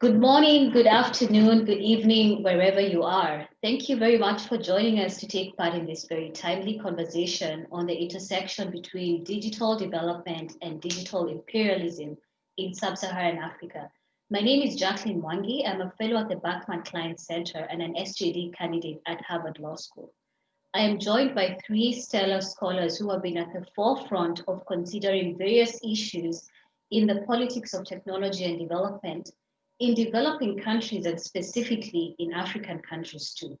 Good morning, good afternoon, good evening, wherever you are. Thank you very much for joining us to take part in this very timely conversation on the intersection between digital development and digital imperialism in sub-Saharan Africa. My name is Jacqueline Mwangi. I'm a fellow at the Berkman Klein Center and an SJD candidate at Harvard Law School. I am joined by three stellar scholars who have been at the forefront of considering various issues in the politics of technology and development in developing countries and specifically in African countries too.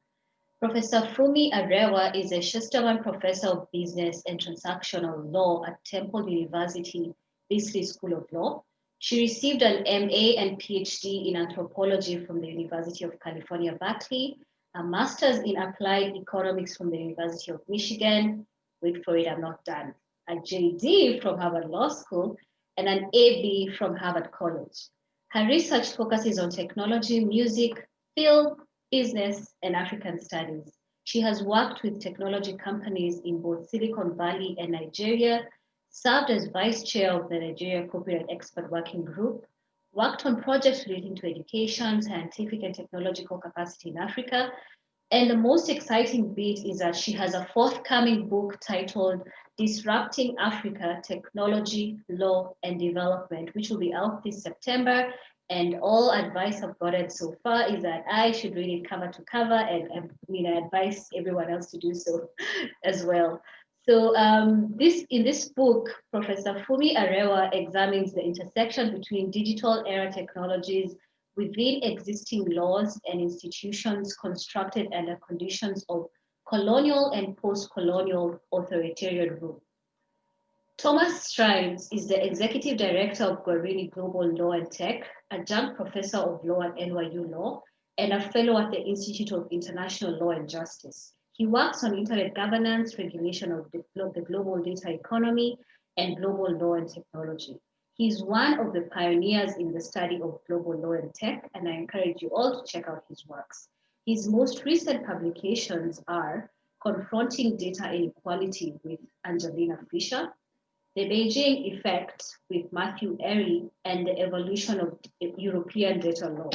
Professor Fumi Arewa is a Shusterman Professor of Business and Transactional Law at Temple University Beasley School of Law. She received an MA and PhD in anthropology from the University of California, Berkeley, a master's in applied economics from the University of Michigan. Wait for it, I'm not done. A JD from Harvard Law School and an AB from Harvard College. Her research focuses on technology, music, film, business, and African studies. She has worked with technology companies in both Silicon Valley and Nigeria, served as vice chair of the Nigeria Copyright Expert Working Group, worked on projects relating to education, scientific and technological capacity in Africa. And the most exciting bit is that she has a forthcoming book titled Disrupting Africa, Technology, Law, and Development, which will be out this September. And all advice I've gotten so far is that I should read it cover to cover, and I mean, I advise everyone else to do so as well. So um, this in this book, Professor Fumi Arewa examines the intersection between digital era technologies within existing laws and institutions constructed under conditions of colonial and post-colonial authoritarian rule. Thomas Streinz is the Executive Director of Guarini Global Law and Tech, adjunct professor of law at NYU Law, and a fellow at the Institute of International Law and Justice. He works on internet governance, regulation of the, the global data economy, and global law and technology. He's one of the pioneers in the study of global law and tech, and I encourage you all to check out his works. His most recent publications are Confronting Data Inequality with Angelina Fisher, The Beijing Effect with Matthew Erie, and the Evolution of European Data Law.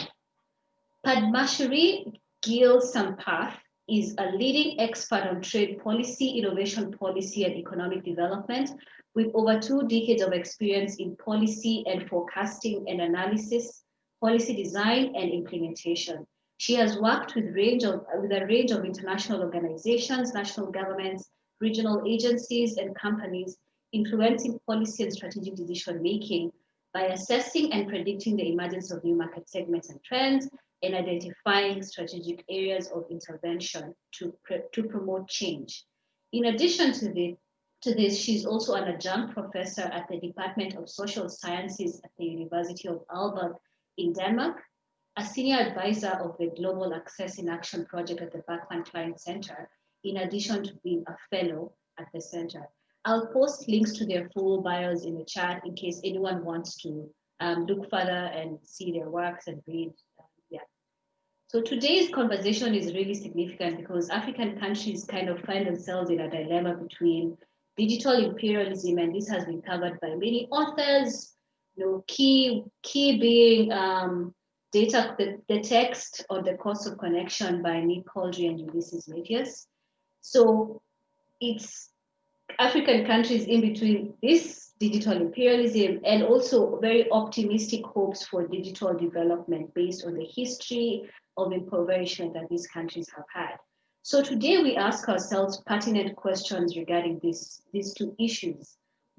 Padmashree Gehl Sampath is a leading expert on trade policy, innovation policy, and economic development with over two decades of experience in policy and forecasting and analysis, policy design and implementation. She has worked with, range of, with a range of international organizations, national governments, regional agencies, and companies, influencing policy and strategic decision making by assessing and predicting the emergence of new market segments and trends and identifying strategic areas of intervention to, to promote change. In addition to, the, to this, she's also an adjunct professor at the Department of Social Sciences at the University of Aalborg in Denmark a senior advisor of the Global Access in Action project at the Berkman Klein Center, in addition to being a fellow at the center. I'll post links to their full bios in the chat in case anyone wants to um, look further and see their works and read. Uh, yeah. So today's conversation is really significant because African countries kind of find themselves in a dilemma between digital imperialism, and this has been covered by many authors, you know, key, key being um, data, the, the text on the cost of connection by Nick Couldry and Ulises Mejias. So it's African countries in between this digital imperialism and also very optimistic hopes for digital development based on the history of impoverishment that these countries have had. So today we ask ourselves pertinent questions regarding this, these two issues.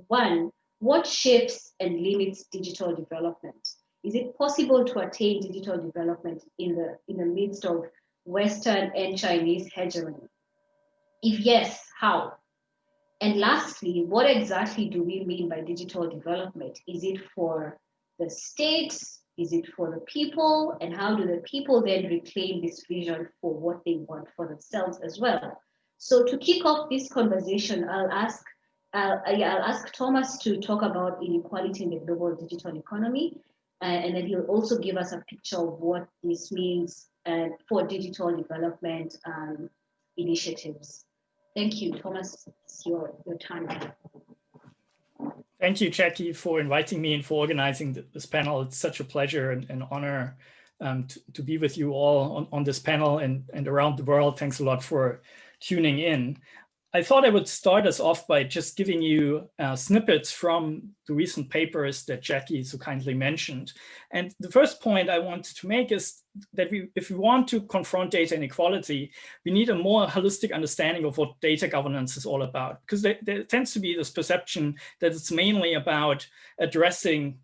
One, what shapes and limits digital development? Is it possible to attain digital development in the, in the midst of Western and Chinese hegemony? If yes, how? And lastly, what exactly do we mean by digital development? Is it for the states? Is it for the people? And how do the people then reclaim this vision for what they want for themselves as well? So to kick off this conversation, I'll ask I'll, I'll ask Thomas to talk about inequality in the global digital economy and then he'll also give us a picture of what this means uh, for digital development um, initiatives. Thank you, Thomas. It's your, your turn. Thank you, Jackie, for inviting me and for organizing this panel. It's such a pleasure and an honor um, to, to, be with you all on, on this panel and, and around the world. Thanks a lot for tuning in. I thought I would start us off by just giving you uh, snippets from the recent papers that Jackie so kindly mentioned. And the first point I wanted to make is that we, if we want to confront data inequality, we need a more holistic understanding of what data governance is all about. Because there, there tends to be this perception that it's mainly about addressing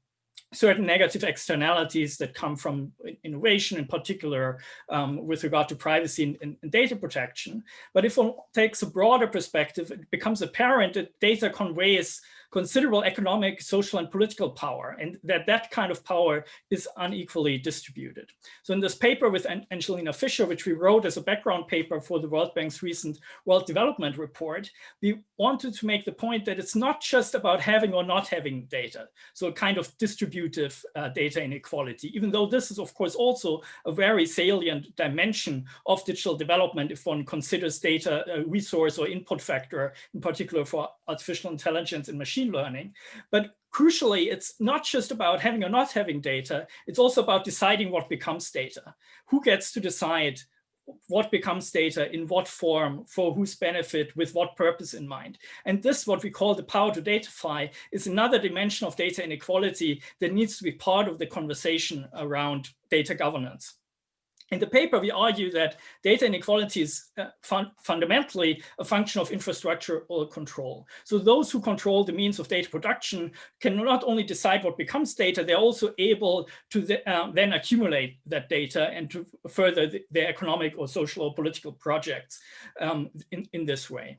certain negative externalities that come from innovation in particular um, with regard to privacy and, and, data protection. But if one takes a broader perspective, it becomes apparent that data conveys considerable economic, social, and political power, and that that kind of power is unequally distributed. So in this paper with Angelina Fisher, which we wrote as a background paper for the World Bank's recent World Development Report, we wanted to make the point that it's not just about having or not having data, so a kind of distributive uh, data inequality, even though this is, of course, also a very salient dimension of digital development if one considers data a resource or input factor, in particular for artificial intelligence and machine machine learning. But crucially, it's not just about having or not having data, it's also about deciding what becomes data. Who gets to decide what becomes data, in what form, for whose benefit, with what purpose in mind. And this, what we call the power to datafy, is another dimension of data inequality that needs to be part of the conversation around data governance. In the paper, we argue that data inequality is uh, fun fundamentally a function of infrastructure or control. So those who control the means of data production can not only decide what becomes data, they're also able to uh, then accumulate that data and to further the, their economic or social or political projects um, in, in this way.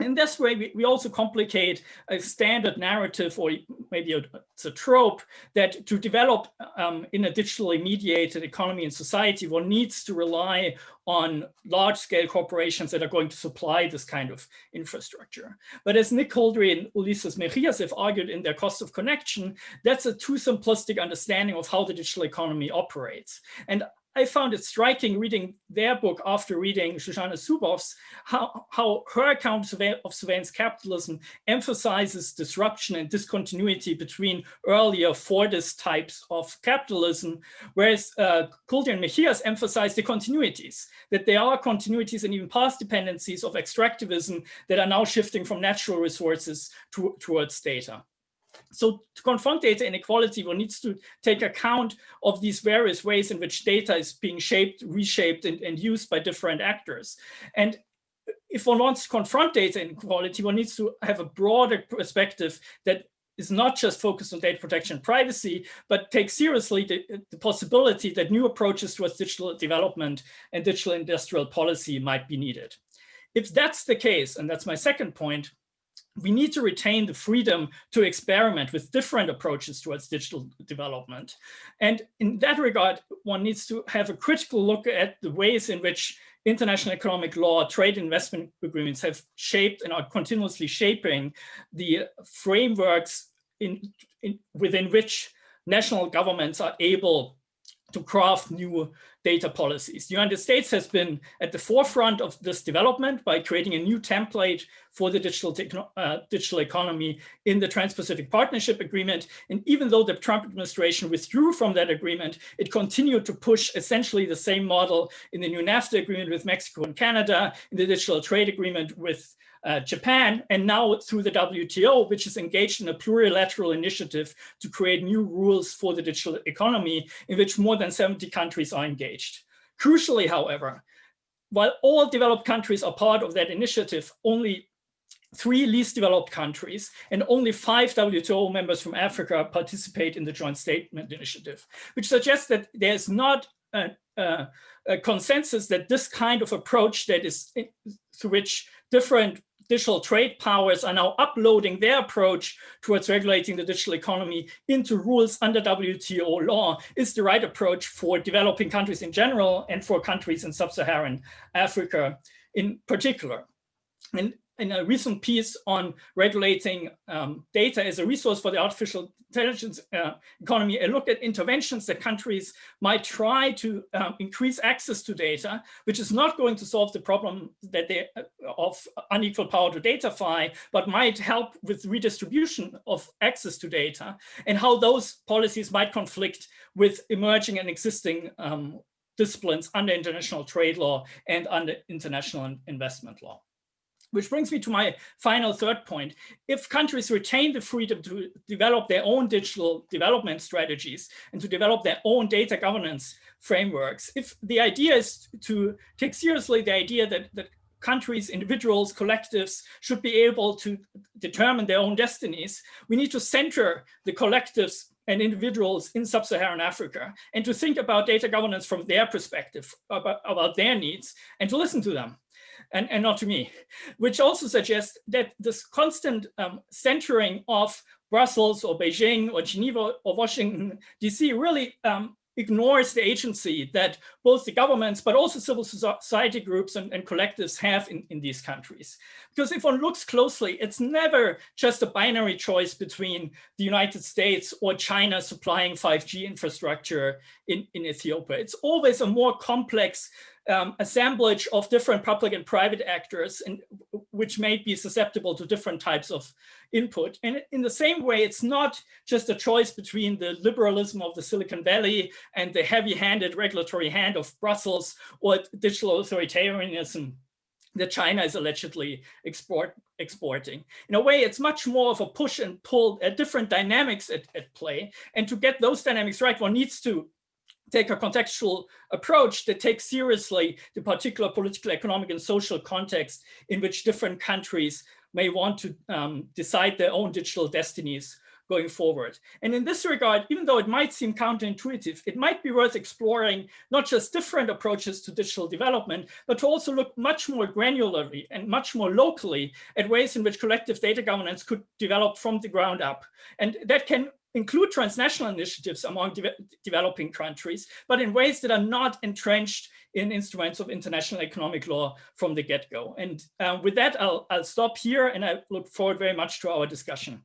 In this way, we, we also complicate a standard narrative or maybe a, it's a trope that to develop um, in a digitally mediated economy and society, one needs to rely on large scale corporations that are going to supply this kind of infrastructure. But as Nick Couldry and Ulises Mejias have argued in their cost of connection, that's a too simplistic understanding of how the digital economy operates. And I found it striking reading their book after reading Shoshana Zuboff's, how, how her account of surveillance capitalism emphasizes disruption and discontinuity between earlier Fordist types of capitalism, whereas uh, and Mejias emphasize the continuities, that there are continuities and even past dependencies of extractivism that are now shifting from natural resources to, towards data. So to confront data inequality, one needs to take account of these various ways in which data is being shaped, reshaped, and, and used by different actors. And if one wants to confront data inequality, one needs to have a broader perspective that is not just focused on data protection and privacy, but take seriously the, the, possibility that new approaches towards digital development and digital industrial policy might be needed. If that's the case, and that's my second point, we need to retain the freedom to experiment with different approaches towards digital development. And in that regard, one needs to have a critical look at the ways in which international economic law, trade investment agreements have shaped and are continuously shaping the frameworks in, in, within which national governments are able to craft new data policies. The United States has been at the forefront of this development by creating a new template for the digital, uh, digital economy in the Trans-Pacific Partnership Agreement. And even though the Trump administration withdrew from that agreement, it continued to push essentially the same model in the new NAFTA agreement with Mexico and Canada, in the digital trade agreement with uh, Japan, and now through the WTO, which is engaged in a plurilateral initiative to create new rules for the digital economy, in which more than 70 countries are engaged. Crucially, however, while all developed countries are part of that initiative, only three least developed countries and only five WTO members from Africa participate in the joint statement initiative, which suggests that there's not a, a, a consensus that this kind of approach that is through which different digital trade powers are now uploading their approach towards regulating the digital economy into rules under WTO law is the right approach for developing countries in general and for countries in sub-Saharan Africa in particular. And in a recent piece on regulating um, data as a resource for the artificial intelligence uh, economy, I looked at interventions that countries might try to um, increase access to data, which is not going to solve the problem that they uh, of unequal power to datafy, but might help with redistribution of access to data and how those policies might conflict with emerging and existing um, disciplines under international trade law and under international investment law. Which brings me to my final third point. If countries retain the freedom to develop their own digital development strategies and to develop their own data governance frameworks, if the idea is to take seriously the idea that, that countries, individuals, collectives should be able to determine their own destinies, we need to center the collectives and individuals in sub-Saharan Africa and to think about data governance from their perspective, about, about their needs, and to listen to them and, and not to me, which also suggests that this constant um, centering of Brussels or Beijing or Geneva or Washington, DC really um, ignores the agency that both the governments, but also civil society groups and, and, collectives have in, in these countries. Because if one looks closely, it's never just a binary choice between the United States or China supplying 5G infrastructure in, in Ethiopia. It's always a more complex um, assemblage of different public and private actors, and which may be susceptible to different types of input. And in the same way, it's not just a choice between the liberalism of the Silicon Valley and the heavy-handed regulatory hand of Brussels or digital authoritarianism that China is allegedly export, exporting. In a way, it's much more of a push and pull, at different dynamics at, at play. And to get those dynamics right, one needs to take a contextual approach that takes seriously the particular political, economic, and social context in which different countries may want to um, decide their own digital destinies going forward. And in this regard, even though it might seem counterintuitive, it might be worth exploring not just different approaches to digital development, but to also look much more granularly and much more locally at ways in which collective data governance could develop from the ground up. And that can include transnational initiatives among de developing countries, but in ways that are not entrenched in instruments of international economic law from the get-go. And um, with that, I'll, I'll stop here and I look forward very much to our discussion.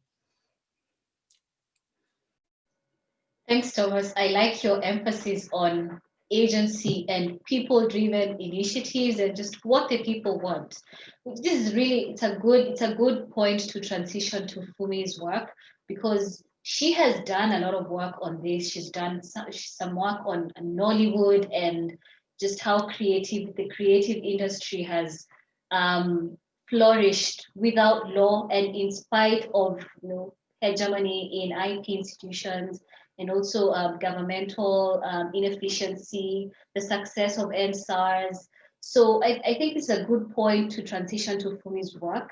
Thanks, Thomas. I like your emphasis on agency and people-driven initiatives and just what the people want. This is really, it's a good, it's a good point to transition to Fumi's work because she has done a lot of work on this. She's done some, work on Nollywood and just how creative the creative industry has um, flourished without law and in spite of you know, hegemony in IP institutions and also um, governmental um, inefficiency, the success of EndSARS. So I, I, think it's a good point to transition to Fumi's work.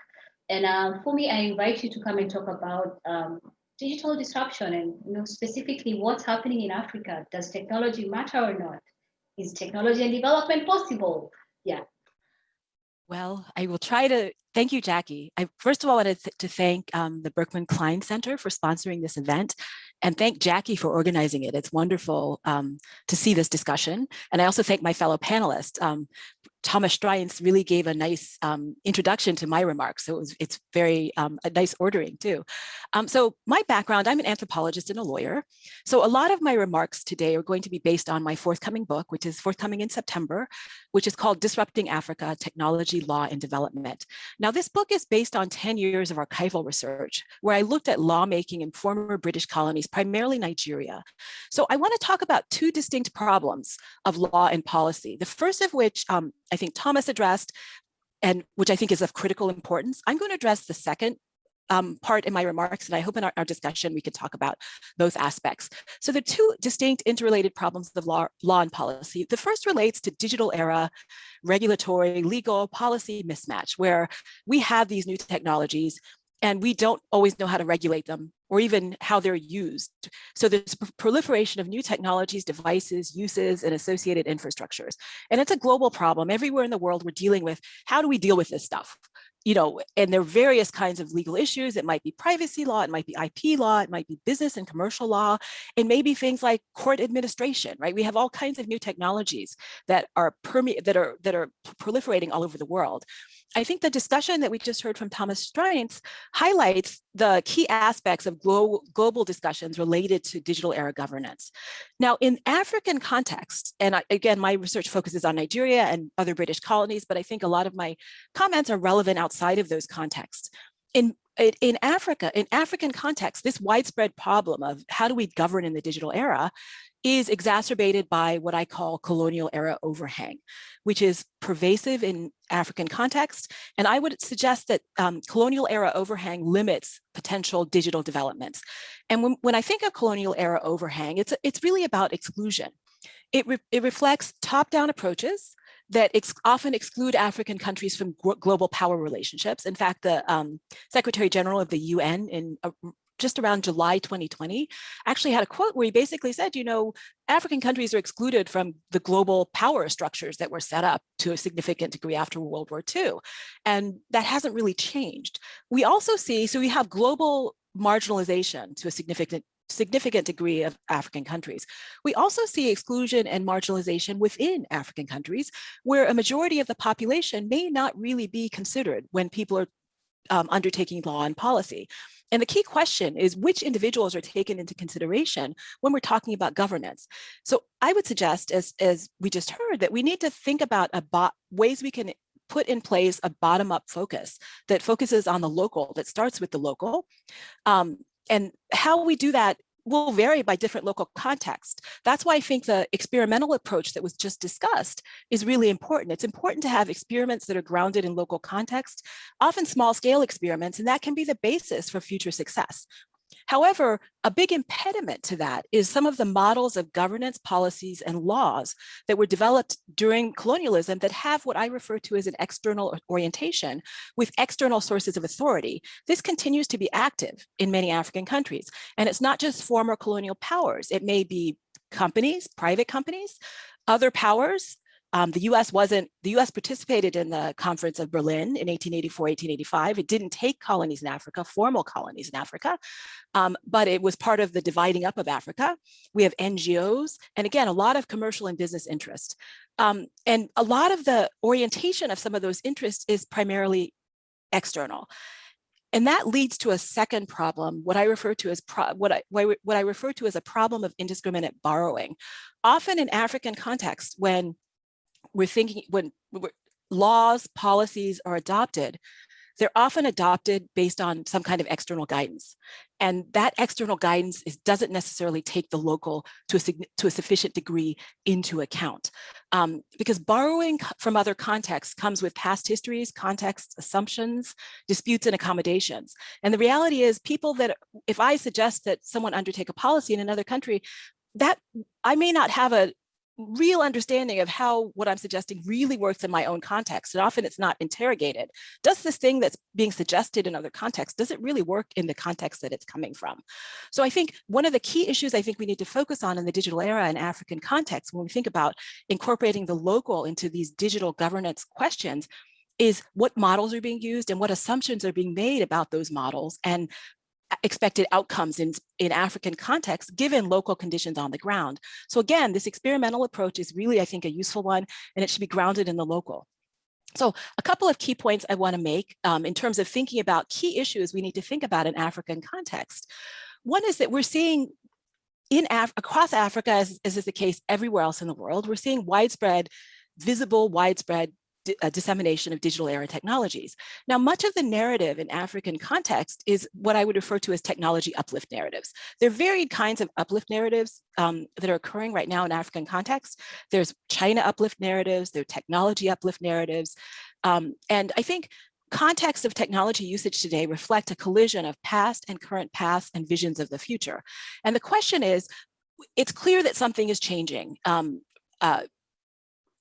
And uh, Fumi, I invite you to come and talk about um, digital disruption and you know specifically what's happening in Africa. Does technology matter or not? Is technology and development possible? Yeah. Well, I will try to thank you, Jackie. I first of all wanted to thank um, the Berkman Klein Center for sponsoring this event and thank Jackie for organizing it. It's wonderful um, to see this discussion. And I also thank my fellow panelists. Um, Thomas Streinz really gave a nice um, introduction to my remarks. So it was, it's very um, a nice ordering too. Um, so my background, I'm an anthropologist and a lawyer. So a lot of my remarks today are going to be based on my forthcoming book, which is forthcoming in September, which is called Disrupting Africa, Technology, Law, and Development. Now this book is based on 10 years of archival research, where I looked at lawmaking in former British colonies, primarily Nigeria. So I wanna talk about two distinct problems of law and policy. The first of which um, I think Thomas addressed, and which I think is of critical importance. I'm going to address the second um, part in my remarks, and I hope in our, our, discussion we can talk about both aspects. So the two distinct interrelated problems of law, law and policy. The first relates to digital era regulatory, legal, policy mismatch, where we have these new technologies and we don't always know how to regulate them or even how they're used. So there's proliferation of new technologies, devices, uses, and associated infrastructures. And it's a global problem. Everywhere in the world, we're dealing with how do we deal with this stuff? You know, and there are various kinds of legal issues. It might be privacy law, it might be IP law, it might be business and commercial law, and maybe things like court administration, right? We have all kinds of new technologies that are that are that are proliferating all over the world. I think the discussion that we just heard from Thomas Streinz highlights the key aspects of global, global discussions related to digital era governance. Now, in African context, and I, again, my research focuses on Nigeria and other British colonies, but I think a lot of my comments are relevant outside of those contexts. In in Africa, in African context, this widespread problem of how do we govern in the digital era is exacerbated by what I call colonial era overhang, which is pervasive in African context. And I would suggest that um, colonial era overhang limits potential digital developments. And when, when I think of colonial era overhang, it's, it's really about exclusion. It, re it reflects top-down approaches that ex often exclude African countries from global power relationships. In fact, the um, Secretary General of the UN in a just around July 2020, actually had a quote where he basically said, you know, African countries are excluded from the global power structures that were set up to a significant degree after World War II. And that hasn't really changed. We also see, so we have global marginalization to a significant significant degree of African countries. We also see exclusion and marginalization within African countries where a majority of the population may not really be considered when people are um, undertaking law and policy. And the key question is which individuals are taken into consideration when we're talking about governance. So I would suggest, as, as we just heard, that we need to think about ways we can put in place a bottom-up focus that focuses on the local, that starts with the local. Um, and how we do that will vary by different local context. That's why I think the experimental approach that was just discussed is really important. It's important to have experiments that are grounded in local context, often small scale experiments, and that can be the basis for future success. However, a big impediment to that is some of the models of governance policies and laws that were developed during colonialism that have what I refer to as an external orientation with external sources of authority. This continues to be active in many African countries. And it's not just former colonial powers. It may be companies, private companies, other powers, um, the US wasn't, the US participated in the Conference of Berlin in 1884, 1885. It didn't take colonies in Africa, formal colonies in Africa, um, but it was part of the dividing up of Africa. We have NGOs, and again, a lot of commercial and business interest. Um, and a lot of the orientation of some of those interests is primarily external. And that leads to a second problem, what I refer to as what I what I refer to as a problem of indiscriminate borrowing. Often in African context, when we're thinking when laws, policies are adopted, they're often adopted based on some kind of external guidance. And that external guidance is, doesn't necessarily take the local to a, to a sufficient degree into account. Um, because borrowing from other contexts comes with past histories, contexts, assumptions, disputes, and accommodations. And the reality is people that, if I suggest that someone undertake a policy in another country, that I may not have a real understanding of how what I'm suggesting really works in my own context. And often it's not interrogated. Does this thing that's being suggested in other contexts, does it really work in the context that it's coming from? So I think one of the key issues I think we need to focus on in the digital era in African context, when we think about incorporating the local into these digital governance questions, is what models are being used and what assumptions are being made about those models and expected outcomes in, in African context, given local conditions on the ground. So again, this experimental approach is really, I think, a useful one, and it should be grounded in the local. So a couple of key points I want to make um, in terms of thinking about key issues we need to think about in African context. One is that we're seeing in Af across Africa, as, as is the case everywhere else in the world, we're seeing widespread, visible, widespread dissemination of digital era technologies. Now, much of the narrative in African context is what I would refer to as technology uplift narratives. There are varied kinds of uplift narratives um, that are occurring right now in African context. There's China uplift narratives, there are technology uplift narratives. Um, and I think contexts of technology usage today reflect a collision of past and current paths and visions of the future. And the question is, it's clear that something is changing um, uh,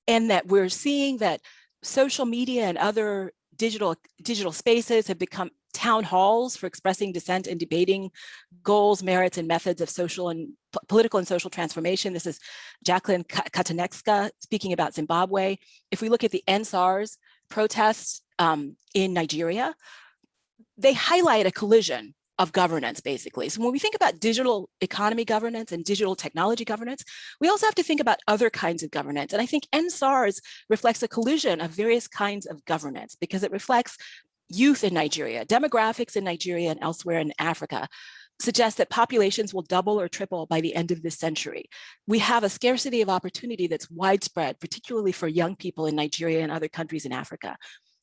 and that we're seeing that social media and other digital digital spaces have become town halls for expressing dissent and debating goals, merits, and methods of social and political and social transformation. This is Jacqueline Katanekska speaking about Zimbabwe. If we look at the EndSARS protests um, in Nigeria, they highlight a collision of governance, basically. So when we think about digital economy governance and digital technology governance, we also have to think about other kinds of governance. And I think EndSARS reflects a collision of various kinds of governance because it reflects youth in Nigeria, demographics in Nigeria and elsewhere in Africa, suggest that populations will double or triple by the end of this century. We have a scarcity of opportunity that's widespread, particularly for young people in Nigeria and other countries in Africa.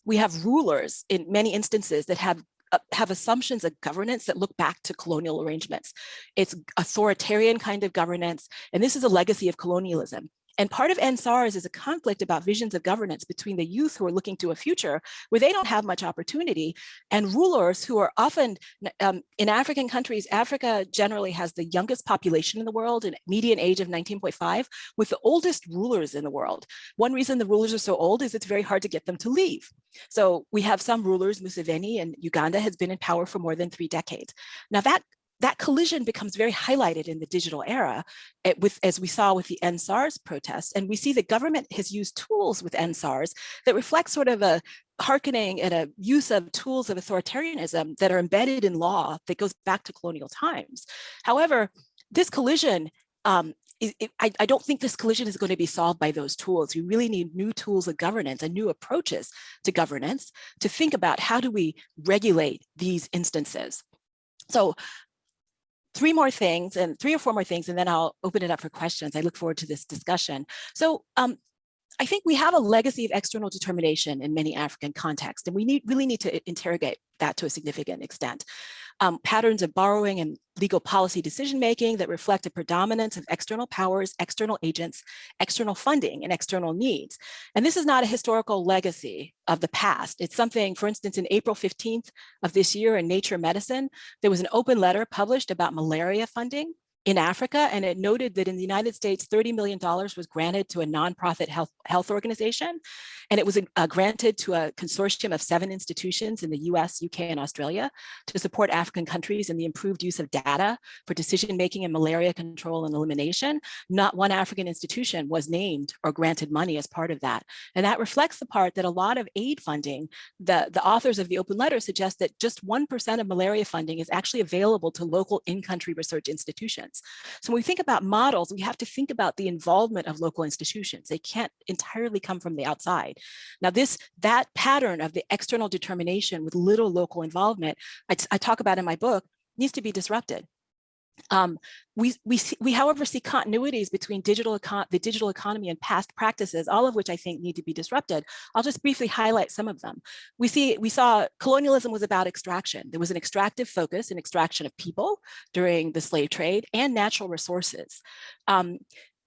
We have rulers in many instances that have Uh, have assumptions of governance that look back to colonial arrangements. It's authoritarian kind of governance, and this is a legacy of colonialism. And part of EndSARS is a conflict about visions of governance between the youth who are looking to a future where they don't have much opportunity and rulers who are often um, in African countries, Africa generally has the youngest population in the world, an median age of 19.5, with the oldest rulers in the world. One reason the rulers are so old is it's very hard to get them to leave. So we have some rulers, Museveni and Uganda has been in power for more than three decades. Now that that collision becomes very highlighted in the digital era eh, with, as we saw with the EndSARS protests. And we see the government has used tools with EndSARS that reflect sort of a hearkening and a use of tools of authoritarianism that are embedded in law that goes back to colonial times. However, this collision um, it, it, I, I, don't think this collision is going to be solved by those tools. We really need new tools of governance and new approaches to governance to think about how do we regulate these instances. So three more things and three or four more things, and then I'll open it up for questions. I look forward to this discussion. So um, I think we have a legacy of external determination in many African contexts, and we need, really need to interrogate that to a significant extent. Um, patterns of borrowing and legal policy decision-making that reflect a predominance of external powers, external agents, external funding, and external needs. And this is not a historical legacy of the past. It's something, for instance, in April 15th of this year in Nature Medicine, there was an open letter published about malaria funding in Africa, and it noted that in the United States, $30 million was granted to a nonprofit health, health organization, and it was uh, granted to a consortium of seven institutions in the US, UK, and Australia to support African countries in the improved use of data for decision-making and malaria control and elimination. Not one African institution was named or granted money as part of that. And that reflects the part that a lot of aid funding, the, the authors of the open letter suggest that just 1% of malaria funding is actually available to local in-country research institutions. So when we think about models, we have to think about the involvement of local institutions. They can't entirely come from the outside. Now this, that pattern of the external determination with little local involvement, I, I talk about in my book, needs to be disrupted. Um, we, we, see, we, however, see continuities between digital the digital economy and past practices, all of which I think need to be disrupted. I'll just briefly highlight some of them. We see we saw colonialism was about extraction. There was an extractive focus and extraction of people during the slave trade and natural resources. Um,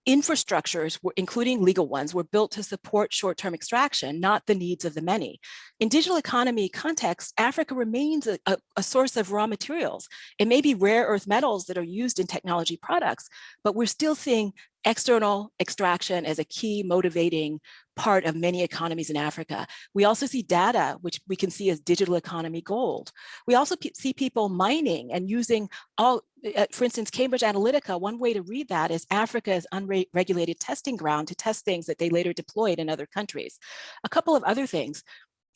infrastructures, including legal ones, were built to support short-term extraction, not the needs of the many. In digital economy context, Africa remains a, a, a, source of raw materials. It may be rare earth metals that are used in technology products, but we're still seeing external extraction as a key motivating part of many economies in Africa. We also see data, which we can see as digital economy gold. We also see people mining and using all, uh, for instance, Cambridge Analytica, one way to read that is Africa's unregulated testing ground to test things that they later deployed in other countries. A couple of other things.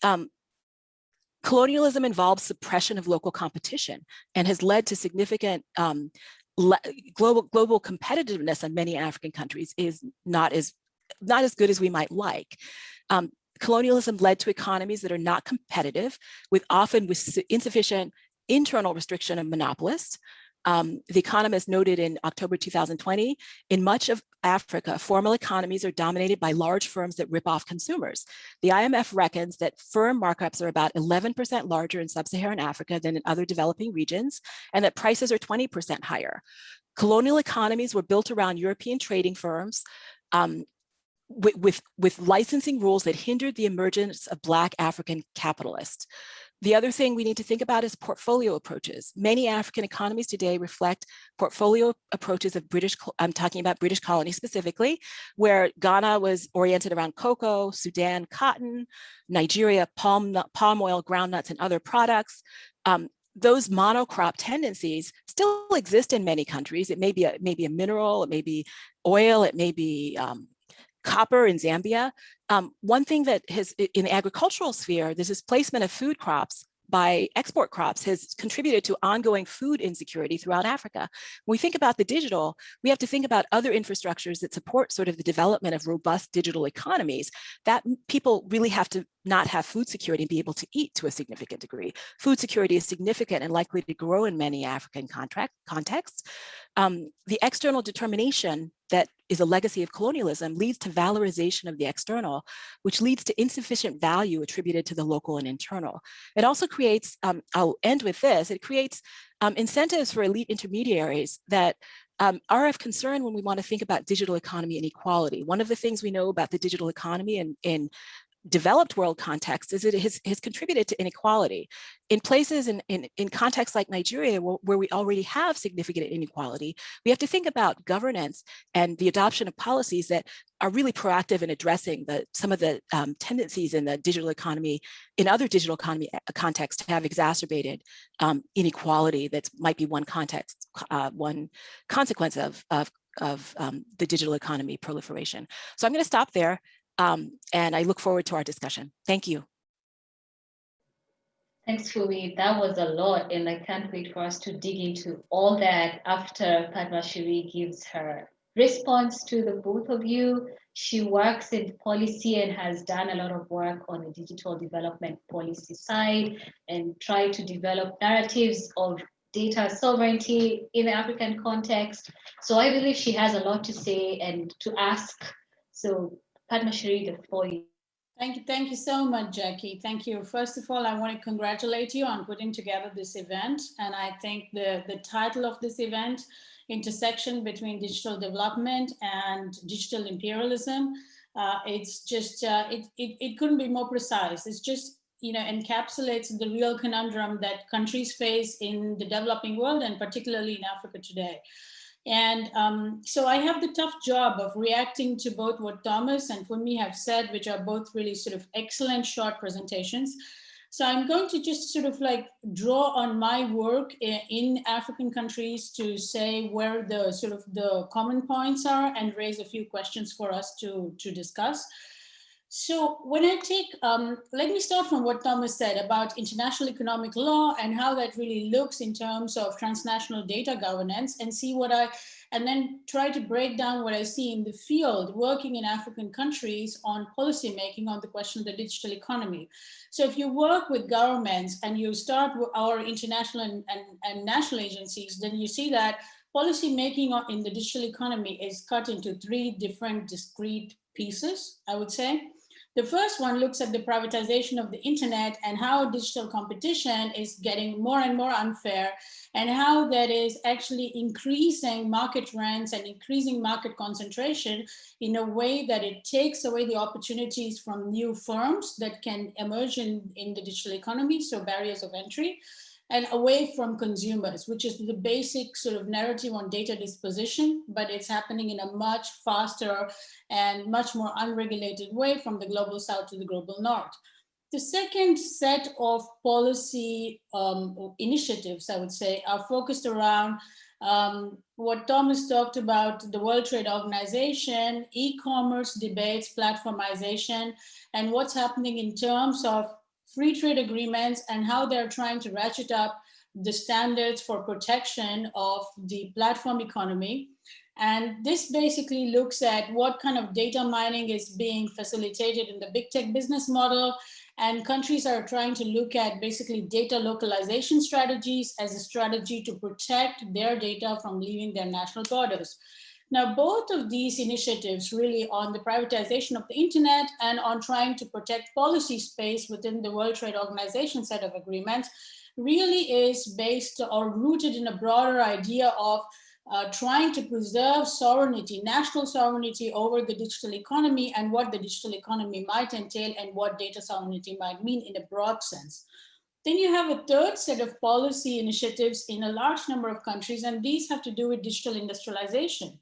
Um, colonialism involves suppression of local competition and has led to significant um, global global competitiveness in many African countries is not as not as good as we might like. Um, colonialism led to economies that are not competitive, with often with insufficient internal restriction of monopolists, um, the Economist noted in October 2020, in much of Africa, formal economies are dominated by large firms that rip off consumers. The IMF reckons that firm markups are about 11% larger in sub-Saharan Africa than in other developing regions, and that prices are 20% higher. Colonial economies were built around European trading firms um, with, with, with licensing rules that hindered the emergence of Black African capitalists. The other thing we need to think about is portfolio approaches. Many African economies today reflect portfolio approaches of British, I'm talking about British colonies specifically, where Ghana was oriented around cocoa, Sudan, cotton, Nigeria, palm, palm oil, groundnuts, and other products. Um, those monocrop tendencies still exist in many countries. It may be a, maybe a mineral, it may be oil, it may be um, copper in Zambia. Um, one thing that has in the agricultural sphere, this placement of food crops by export crops has contributed to ongoing food insecurity throughout Africa. When we think about the digital, we have to think about other infrastructures that support sort of the development of robust digital economies that people really have to not have food security and be able to eat to a significant degree. Food security is significant and likely to grow in many African contract contexts. Um, the external determination that is a legacy of colonialism leads to valorization of the external, which leads to insufficient value attributed to the local and internal. It also creates, um, I'll end with this, it creates um, incentives for elite intermediaries that um, are of concern when we want to think about digital economy inequality. One of the things we know about the digital economy in, in developed world context is it has, has contributed to inequality. In places in, in, in contexts like Nigeria, where, we already have significant inequality, we have to think about governance and the adoption of policies that are really proactive in addressing the, some of the um, tendencies in the digital economy, in other digital economy uh, contexts have exacerbated um, inequality that might be one context, uh, one consequence of, of of um, the digital economy proliferation. So I'm going to stop there. Um, and I look forward to our discussion. Thank you. Thanks, Fumi. That was a lot, and I can't wait for us to dig into all that after Padmashree gives her response to the both of you. She works in policy and has done a lot of work on the digital development policy side and try to develop narratives of data sovereignty in the African context. So I believe she has a lot to say and to ask. So Padmashree, the floor Thank you. Thank you so much, Jackie. Thank you. First of all, I want to congratulate you on putting together this event. And I think the, the title of this event, Intersection Between Digital Development and Digital Imperialism, uh, it's just, uh, it, it, it couldn't be more precise. It's just, you know, encapsulates the real conundrum that countries face in the developing world and particularly in Africa today. And um, so I have the tough job of reacting to both what Thomas and Fumi have said, which are both really sort of excellent short presentations. So I'm going to just sort of like draw on my work in African countries to say where the sort of the common points are and raise a few questions for us to, to discuss. So when I take, um, let me start from what Thomas said about international economic law and how that really looks in terms of transnational data governance and see what I, and then try to break down what I see in the field working in African countries on policy making on the question of the digital economy. So if you work with governments and you start with our international and, and, and national agencies, then you see that policy making in the digital economy is cut into three different discrete pieces, I would say. The first one looks at the privatization of the internet and how digital competition is getting more and more unfair and how that is actually increasing market rents and increasing market concentration in a way that it takes away the opportunities from new firms that can emerge in, in the digital economy, so barriers of entry and away from consumers, which is the basic sort of narrative on data disposition, but it's happening in a much faster and much more unregulated way from the global south to the global north. The second set of policy um, initiatives, I would say, are focused around um, what Thomas talked about, the World Trade Organization, e-commerce debates, platformization, and what's happening in terms of free trade agreements and how they're trying to ratchet up the standards for protection of the platform economy. And this basically looks at what kind of data mining is being facilitated in the big tech business model. And countries are trying to look at basically data localization strategies as a strategy to protect their data from leaving their national borders. Now, both of these initiatives really on the privatization of the internet and on trying to protect policy space within the World Trade Organization set of agreements really is based or rooted in a broader idea of uh, trying to preserve sovereignty, national sovereignty over the digital economy and what the digital economy might entail and what data sovereignty might mean in a broad sense. Then you have a third set of policy initiatives in a large number of countries, and these have to do with digital industrialization.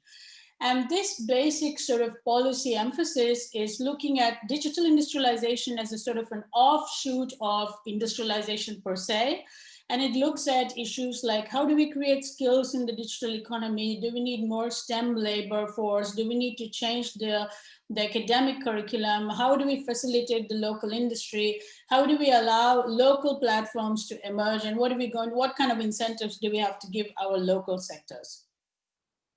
And this basic sort of policy emphasis is looking at digital industrialization as a sort of an offshoot of industrialization per se, And it looks at issues like how do we create skills in the digital economy? Do we need more STEM labor force? Do we need to change the, the academic curriculum? How do we facilitate the local industry? How do we allow local platforms to emerge? And what are we going, what kind of incentives do we have to give our local sectors?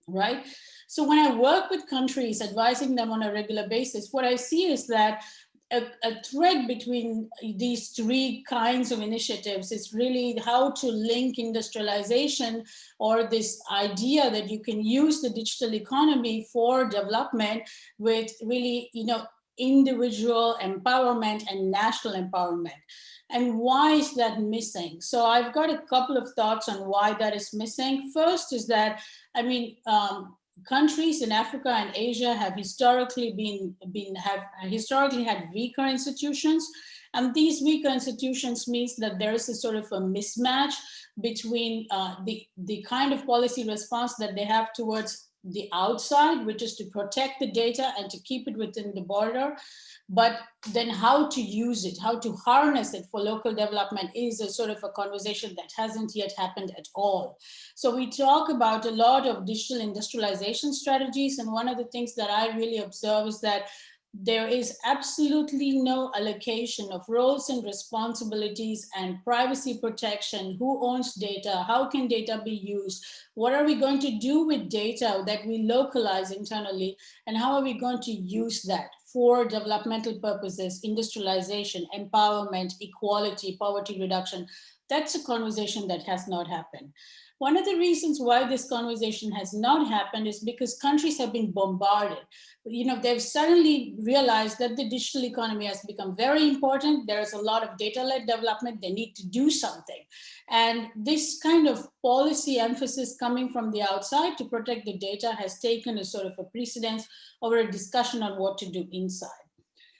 Right? So when I work with countries, advising them on a regular basis, what I see is that a, a, thread between these three kinds of initiatives is really how to link industrialization or this idea that you can use the digital economy for development with really, you know, individual empowerment and national empowerment. And why is that missing? So I've got a couple of thoughts on why that is missing. First is that, I mean, um, countries in Africa and Asia have historically been, been have historically had weaker institutions. And these weaker institutions means that there is a sort of a mismatch between uh, the, the kind of policy response that they have towards the outside, which is to protect the data and to keep it within the border. But then how to use it, how to harness it for local development is a sort of a conversation that hasn't yet happened at all. So we talk about a lot of digital industrialization strategies. And one of the things that I really observe is that there is absolutely no allocation of roles and responsibilities and privacy protection, who owns data, how can data be used, what are we going to do with data that we localize internally, and how are we going to use that for developmental purposes, industrialization, empowerment, equality, poverty reduction. That's a conversation that has not happened. One of the reasons why this conversation has not happened is because countries have been bombarded. You know, they've suddenly realized that the digital economy has become very important. There's a lot of data-led development. They need to do something. And this kind of policy emphasis coming from the outside to protect the data has taken a sort of a precedence over a discussion on what to do inside.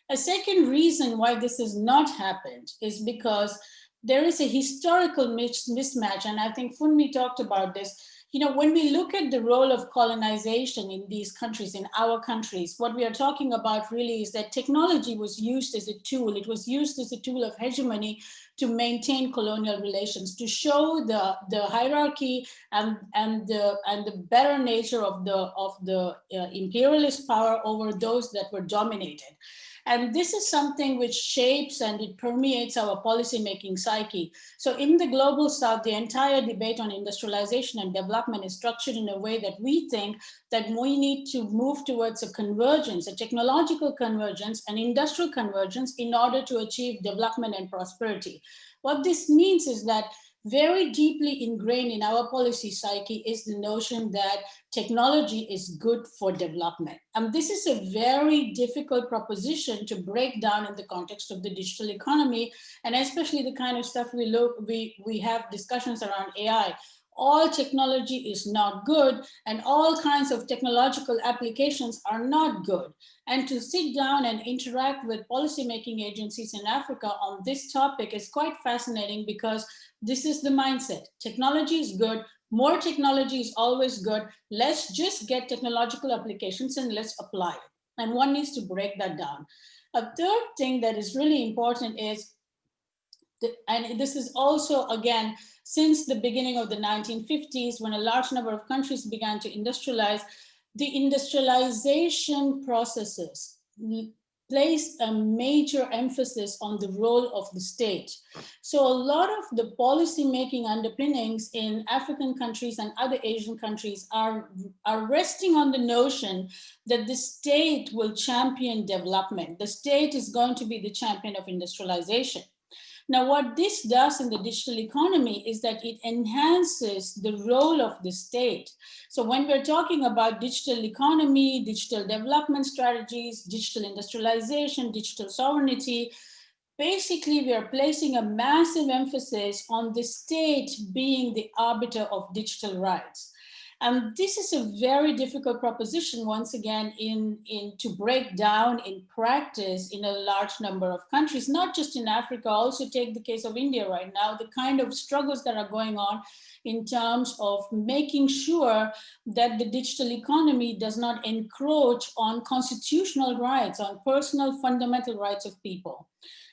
A second reason why this has not happened is because there is a historical mismatch, and I think Funmi talked about this. You know, when we look at the role of colonization in these countries, in our countries, what we are talking about really is that technology was used as a tool. It was used as a tool of hegemony to maintain colonial relations, to show the, the hierarchy and, and, the, and the better nature of the, of the uh, imperialist power over those that were dominated. And this is something which shapes and it permeates our policymaking psyche. So in the global south, the entire debate on industrialization and development is structured in a way that we think that we need to move towards a convergence, a technological convergence, an industrial convergence in order to achieve development and prosperity. What this means is that very deeply ingrained in our policy psyche is the notion that technology is good for development. And this is a very difficult proposition to break down in the context of the digital economy, and especially the kind of stuff we look, we, we have discussions around AI all technology is not good and all kinds of technological applications are not good. And to sit down and interact with policymaking agencies in Africa on this topic is quite fascinating because this is the mindset. Technology is good, more technology is always good. Let's just get technological applications and let's apply it. And one needs to break that down. A third thing that is really important is, the, and this is also, again, since the beginning of the 1950s, when a large number of countries began to industrialize, the industrialization processes place a major emphasis on the role of the state. So a lot of the policy making underpinnings in African countries and other Asian countries are, are resting on the notion that the state will champion development. The state is going to be the champion of industrialization. Now, what this does in the digital economy is that it enhances the role of the state. So when we're talking about digital economy, digital development strategies, digital industrialization, digital sovereignty, basically we are placing a massive emphasis on the state being the arbiter of digital rights. And this is a very difficult proposition, once again, in, in to break down in practice in a large number of countries, not just in Africa, also take the case of India right now, the kind of struggles that are going on in terms of making sure that the digital economy does not encroach on constitutional rights, on personal fundamental rights of people.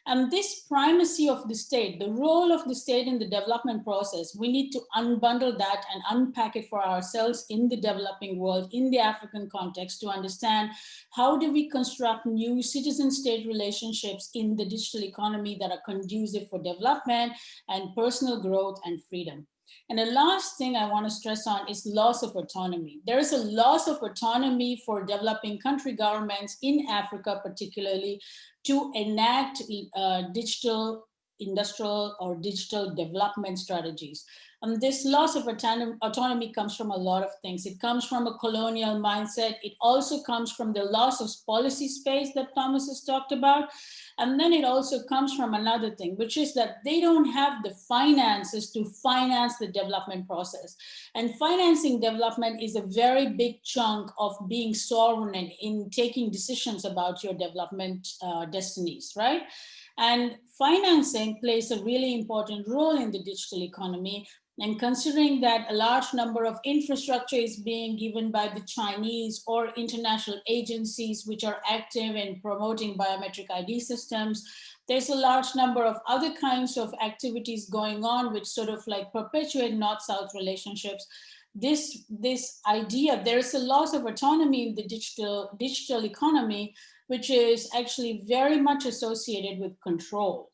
And this primacy of the state, the role of the state in the development process, we need to unbundle that and unpack it for ourselves in the developing world, in the African context to understand how do we construct new citizen-state relationships in the digital economy that are conducive for development and personal growth and freedom. And the last thing I want to stress on is loss of autonomy. There is a loss of autonomy for developing country governments in Africa, particularly to enact uh, digital industrial or digital development strategies. And this loss of autonomy comes from a lot of things. It comes from a colonial mindset. It also comes from the loss of policy space that Thomas has talked about. And then it also comes from another thing, which is that they don't have the finances to finance the development process. And financing development is a very big chunk of being sovereign in taking decisions about your development uh, destinies, right? And financing plays a really important role in the digital economy and considering that a large number of infrastructure is being given by the Chinese or international agencies which are active in promoting biometric ID systems, there's a large number of other kinds of activities going on which sort of like perpetuate north-south relationships. This, this idea, there is a loss of autonomy in the digital, digital economy, which is actually very much associated with control.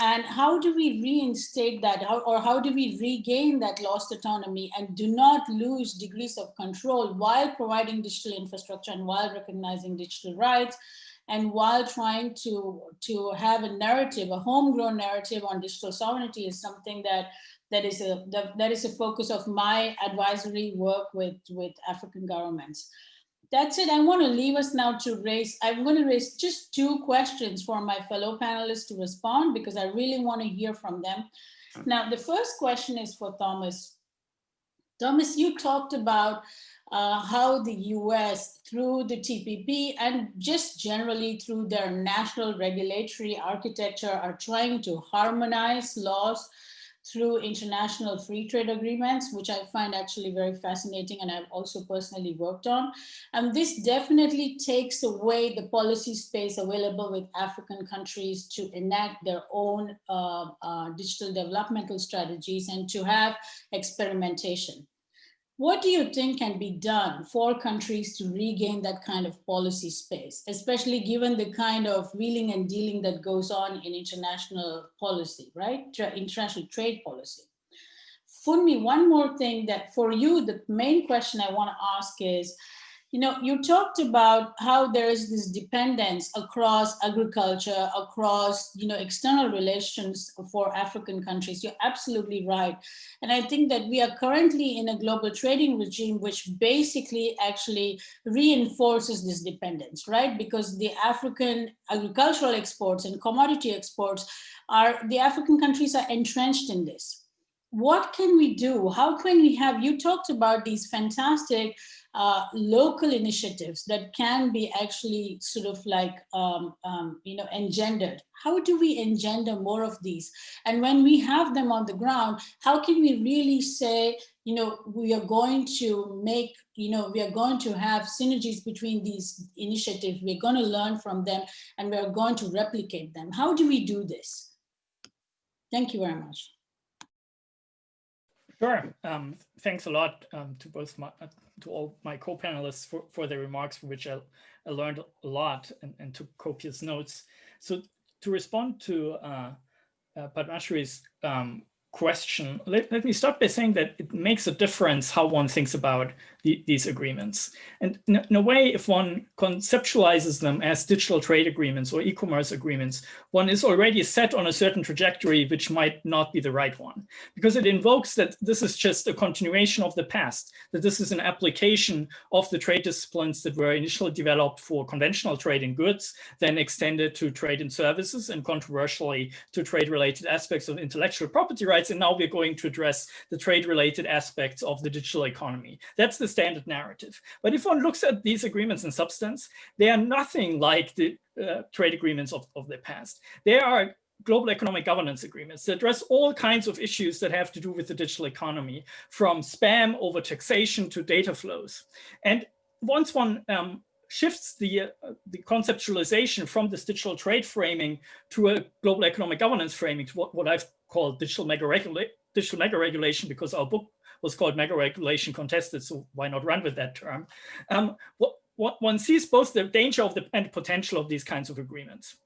And how do we reinstate that or how do we regain that lost autonomy and do not lose degrees of control while providing digital infrastructure and while recognizing digital rights and while trying to, to have a narrative, a homegrown narrative on digital sovereignty is something that that is a that is a focus of my advisory work with with African governments that's it. I want to leave us now to raise, I'm going to raise just two questions for my fellow panelists to respond because I really want to hear from them. Now, the first question is for Thomas. Thomas, you talked about uh, how the US through the TPP and just generally through their national regulatory architecture are trying to harmonize laws through international free trade agreements, which I find actually very fascinating and I've also personally worked on. And this definitely takes away the policy space available with African countries to enact their own uh, uh, digital developmental strategies and to have experimentation. What do you think can be done for countries to regain that kind of policy space, especially given the kind of wheeling and dealing that goes on in international policy, right? International trade policy. Funmi, one more thing that for you, the main question I want to ask is, you know, you talked about how there is this dependence across agriculture, across, you know, external relations for African countries. You're absolutely right. And I think that we are currently in a global trading regime, which basically actually reinforces this dependence, right? Because the African agricultural exports and commodity exports are, the African countries are entrenched in this. What can we do? How can we have, you talked about these fantastic uh, local initiatives that can be actually sort of like, um, um, you know, engendered. How do we engender more of these? And when we have them on the ground, how can we really say, you know, we are going to make, you know, we are going to have synergies between these initiatives. We're going to learn from them and we're going to replicate them. How do we do this? Thank you very much. Sure. Um, thanks a lot um, to both my, uh, to all my co-panelists for, for their remarks, for which I, I learned a lot and, and took copious notes. So to respond to uh, uh, Padmashree's um, question, let, let me start by saying that it makes a difference how one thinks about the, these agreements. And in, in, a way, if one conceptualizes them as digital trade agreements or e-commerce agreements, one is already set on a certain trajectory which might not be the right one, because it invokes that this is just a continuation of the past, that this is an application of the trade disciplines that were initially developed for conventional trade in goods, then extended to trade in services and controversially to trade-related aspects of intellectual property rights. And now we're going to address the trade-related aspects of the digital economy. That's the standard narrative. But if one looks at these agreements in substance, they are nothing like the uh, trade agreements of, of the past. They are global economic governance agreements that address all kinds of issues that have to do with the digital economy, from spam over taxation to data flows. And once one um, shifts the, uh, the conceptualization from this digital trade framing to a global economic governance framing, to what, what I've called digital mega, regula digital mega regulation, because our book was called mega regulation contested, so why not run with that term? Um, what, what one sees both the danger of the and potential of these kinds of agreements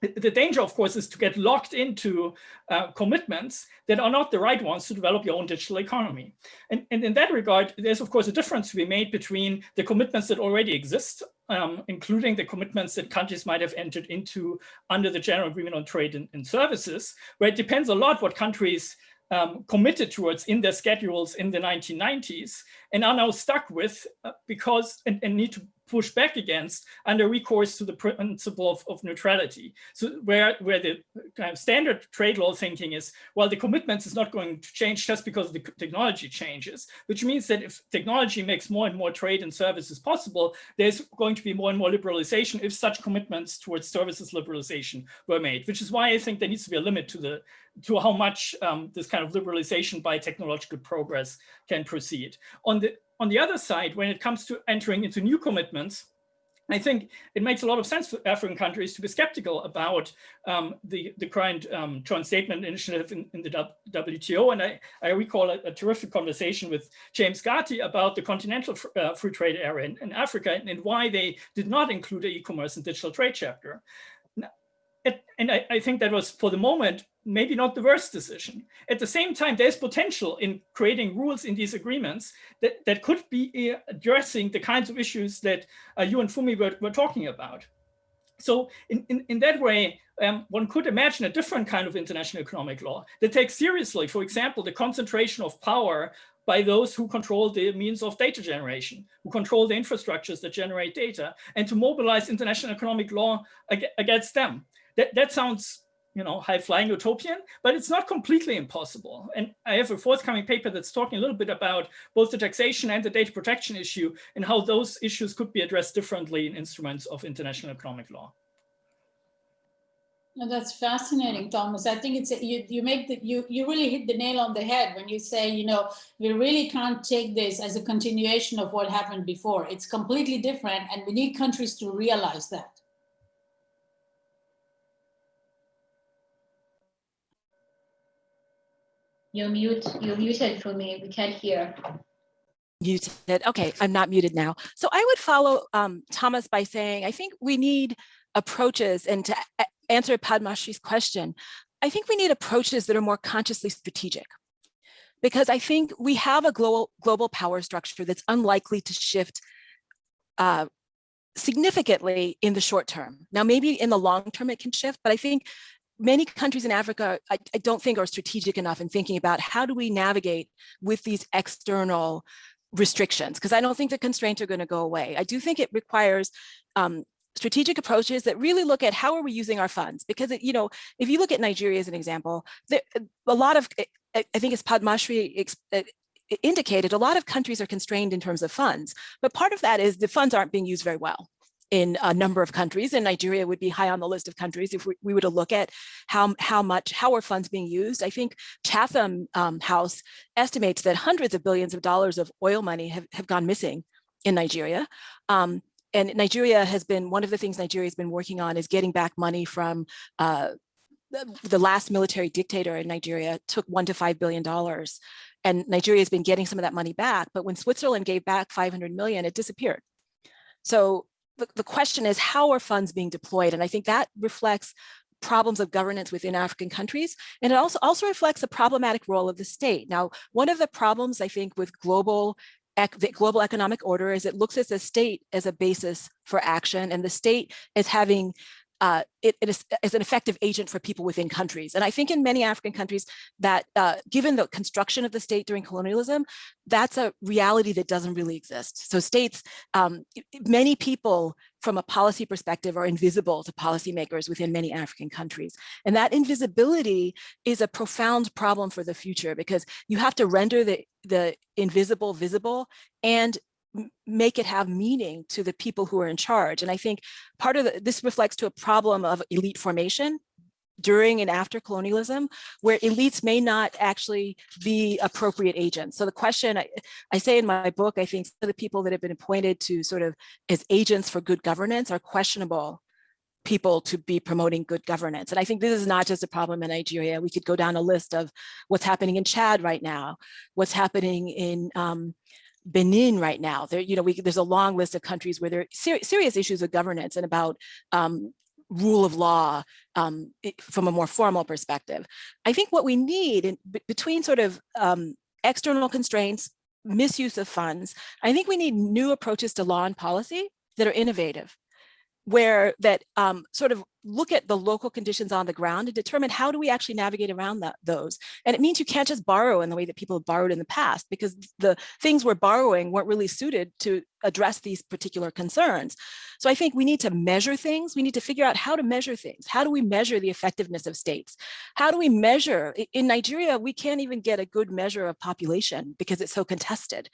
the danger, of course, is to get locked into uh, commitments that are not the right ones to develop your own digital economy. And, and, in that regard, there's, of course, a difference to be made between the commitments that already exist, um, including the commitments that countries might have entered into under the General Agreement on Trade and, and Services, where it depends a lot what countries um, committed towards in their schedules in the 1990s and are now stuck with uh, because and, and, need to push back against under recourse to the principle of, of neutrality. So where, where the kind of standard trade law thinking is, well, the commitments is not going to change just because the technology changes, which means that if technology makes more and more trade and services possible, there's going to be more and more liberalization if such commitments towards services liberalization were made, which is why I think there needs to be a limit to the to how much um, this kind of liberalization by technological progress can proceed. On the on the other side, when it comes to entering into new commitments, I think it makes a lot of sense for African countries to be skeptical about um, the, the current um, joint statement initiative in, in, the WTO. And I, I recall a, a, terrific conversation with James Gathii about the continental uh, free trade area in, in Africa and, and, why they did not include the e-commerce and digital trade chapter. And I, I think that was, for the moment, maybe not the worst decision. At the same time, there's potential in creating rules in these agreements that, that could be uh, addressing the kinds of issues that uh, you and Funmi were, were talking about. So in, in, in that way, um, one could imagine a different kind of international economic law that takes seriously, for example, the concentration of power by those who control the means of data generation, who control the infrastructures that generate data, and to mobilize international economic law ag against them. That, that sounds you know, high-flying utopian, but it's not completely impossible. And I have a forthcoming paper that's talking a little bit about both the taxation and the data protection issue and how those issues could be addressed differently in instruments of international economic law. No, that's fascinating, Thomas. I think it's a, you. You make the you you really hit the nail on the head when you say you know we really can't take this as a continuation of what happened before. It's completely different, and we need countries to realize that. You're mute. You're muted for me. We can't hear. Muted. Okay, I'm not muted now. So I would follow um, Thomas by saying I think we need approaches and to answer Padmashree's question, I think we need approaches that are more consciously strategic because I think we have a global global power structure that's unlikely to shift uh, significantly in the short term. Now, maybe in the long term it can shift, but I think many countries in Africa, I, I, don't think are strategic enough in thinking about how do we navigate with these external restrictions, because I don't think the constraints are going to go away. I do think it requires um, strategic approaches that really look at how are we using our funds, because, it, you know, if you look at Nigeria as an example, there, a lot of, I think as Padmashree uh, indicated, a lot of countries are constrained in terms of funds, but part of that is the funds aren't being used very well in a number of countries and Nigeria would be high on the list of countries if we, we were to look at how, how much, how are funds being used. I think Chatham um, House estimates that hundreds of billions of dollars of oil money have, have gone missing in Nigeria. Um, and Nigeria has been, one of the things Nigeria has been working on is getting back money from uh, the, last military dictator in Nigeria took one to five billion dollars and Nigeria has been getting some of that money back. But when Switzerland gave back 500 million, it disappeared. So the, the question is how are funds being deployed? And I think that reflects problems of governance within African countries. And it also, also reflects the problematic role of the state. Now, one of the problems I think with global the global economic order is it looks at the state as a basis for action and the state is having uh, it, it is, is, an effective agent for people within countries. And I think in many African countries that uh, given the construction of the state during colonialism, that's a reality that doesn't really exist. So states, um, many people from a policy perspective are invisible to policymakers within many African countries. And that invisibility is a profound problem for the future because you have to render the, the invisible visible and make it have meaning to the people who are in charge. And I think part of the, this reflects to a problem of elite formation during and after colonialism, where elites may not actually be appropriate agents. So the question I, I say in my book, I think the people that have been appointed to sort of as agents for good governance are questionable people to be promoting good governance. And I think this is not just a problem in Nigeria. We could go down a list of what's happening in Chad right now, what's happening in um, Benin right now. There, you know, we, there's a long list of countries where there are ser serious issues of governance and about um, rule of law um, from a more formal perspective. I think what we need in, between sort of um, external constraints, misuse of funds, I think we need new approaches to law and policy that are innovative where that um, sort of look at the local conditions on the ground and determine how do we actually navigate around that, those. And it means you can't just borrow in the way that people have borrowed in the past because the things we're borrowing weren't really suited to address these particular concerns. So I think we need to measure things. We need to figure out how to measure things. How do we measure the effectiveness of states? How do we measure, in Nigeria, we can't even get a good measure of population because it's so contested.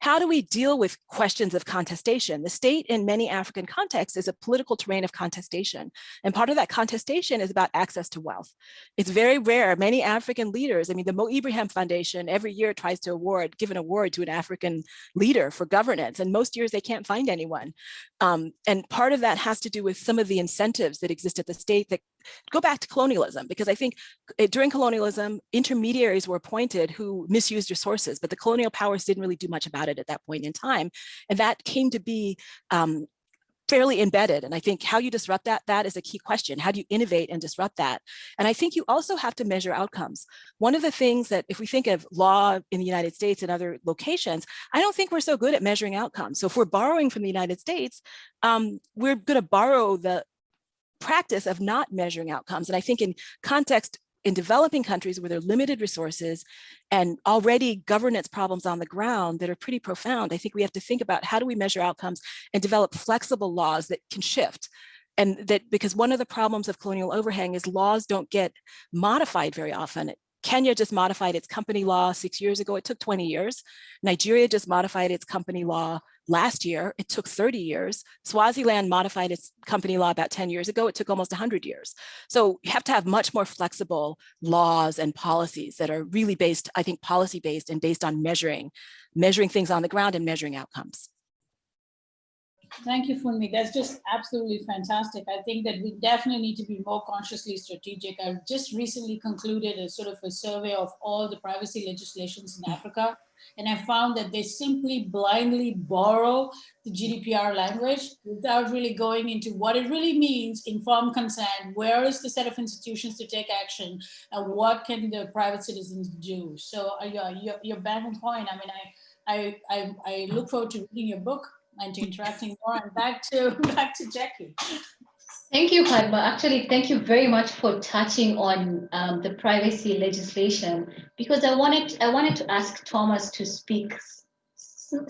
How do we deal with questions of contestation? The state in many African contexts is a political terrain of contestation. And part of that contestation is about access to wealth. It's very rare. Many African leaders, I mean, the Mo Ibrahim Foundation every year tries to award, give an award to an African leader for governance. And most years they can't find anyone. Um, and part of that has to do with some of the incentives that exist at the state that go back to colonialism, because I think eh, during colonialism, intermediaries were appointed who misused resources, but the colonial powers didn't really do much about it at that point in time. And that came to be um, fairly embedded. And I think how you disrupt that, that is a key question. How do you innovate and disrupt that? And I think you also have to measure outcomes. One of the things that if we think of law in the United States and other locations, I don't think we're so good at measuring outcomes. So if we're borrowing from the United States, um, we're going to borrow the practice of not measuring outcomes. And I think in context in developing countries where there are limited resources and already governance problems on the ground that are pretty profound, I think we have to think about how do we measure outcomes and develop flexible laws that can shift. And that because one of the problems of colonial overhang is laws don't get modified very often. Kenya just modified its company law six years ago. It took 20 years. Nigeria just modified its company law last year. It took 30 years. Swaziland modified its company law about 10 years ago. It took almost 100 years. So you have to have much more flexible laws and policies that are really based, I think, policy based and based on measuring, measuring things on the ground and measuring outcomes. Thank you, Funmi. That's just absolutely fantastic. I think that we definitely need to be more consciously strategic. I've just recently concluded a sort of a survey of all the privacy legislations in Africa. And I found that they simply blindly borrow the GDPR language without really going into what it really means, informed consent, where is the set of institutions to take action, and what can the private citizens do? So uh, you're, you're, back on point. I mean, I, I, I, I look forward to reading your book and to interacting more and back to back to Jackie. Thank you, Padma. Actually, thank you very much for touching on um, the privacy legislation because I wanted I wanted to ask Thomas to speak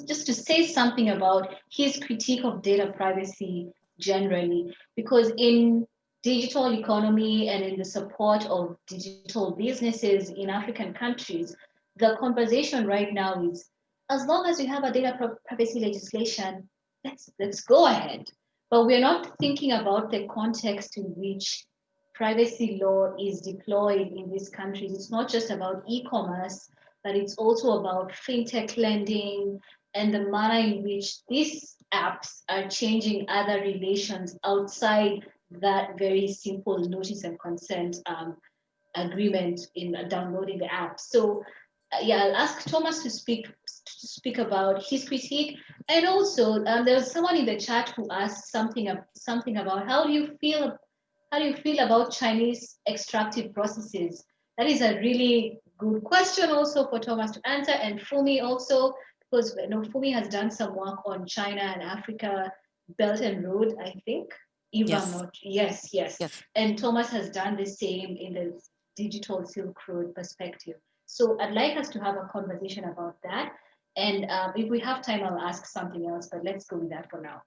just to say something about his critique of data privacy generally because in digital economy and in the support of digital businesses in African countries, the conversation right now is as long as we have a data privacy legislation, let's, let's go ahead. But we're not thinking about the context in which privacy law is deployed in these countries. It's not just about e-commerce, but it's also about fintech lending and the manner in which these apps are changing other relations outside that very simple notice and consent um, agreement in downloading the app. So uh, yeah, I'll ask Thomas to speak speak about his critique, and also um, there was someone in the chat who asked something something about how do you feel how do you feel about Chinese extractive processes? That is a really good question also for Thomas to answer, and Funmi also because you know Funmi has done some work on China and Africa Belt and Road, I think. If yes. I'm not, yes, yes, yes. And Thomas has done the same in the digital Silk Road perspective. So I'd like us to have a conversation about that. And um, if we have time, I'll ask something else, but let's go with that for now.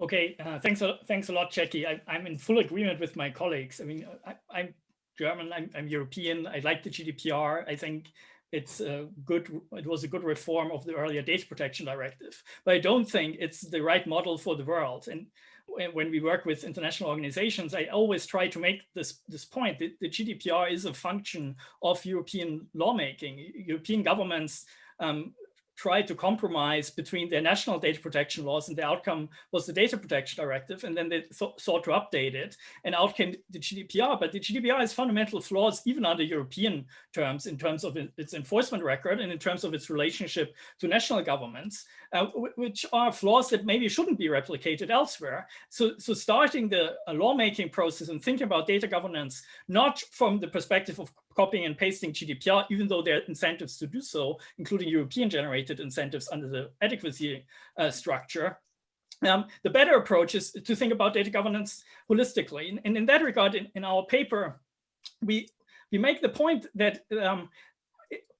Okay, uh, thanks, a, thanks a lot, Jackie. I, am in full agreement with my colleagues. I mean, I, am German, I'm, I'm, European. I like the GDPR. I think it's a good, it was a good reform of the earlier data protection directive, but I don't think it's the right model for the world. And when, we work with international organizations, I always try to make this, this point that the GDPR is a function of European lawmaking. European governments um, tried to compromise between their national data protection laws and the outcome was the data protection directive and then they th sought to update it and out came the GDPR but the GDPR has fundamental flaws even under European terms in terms of its enforcement record and in terms of its relationship to national governments uh, which are flaws that maybe shouldn't be replicated elsewhere so so starting the lawmaking process and thinking about data governance not from the perspective of copying and pasting GDPR, even though there are incentives to do so, including European generated incentives under the adequacy uh, structure. Um, the better approach is to think about data governance holistically. And, in that regard, in, in, our paper, we, we make the point that um,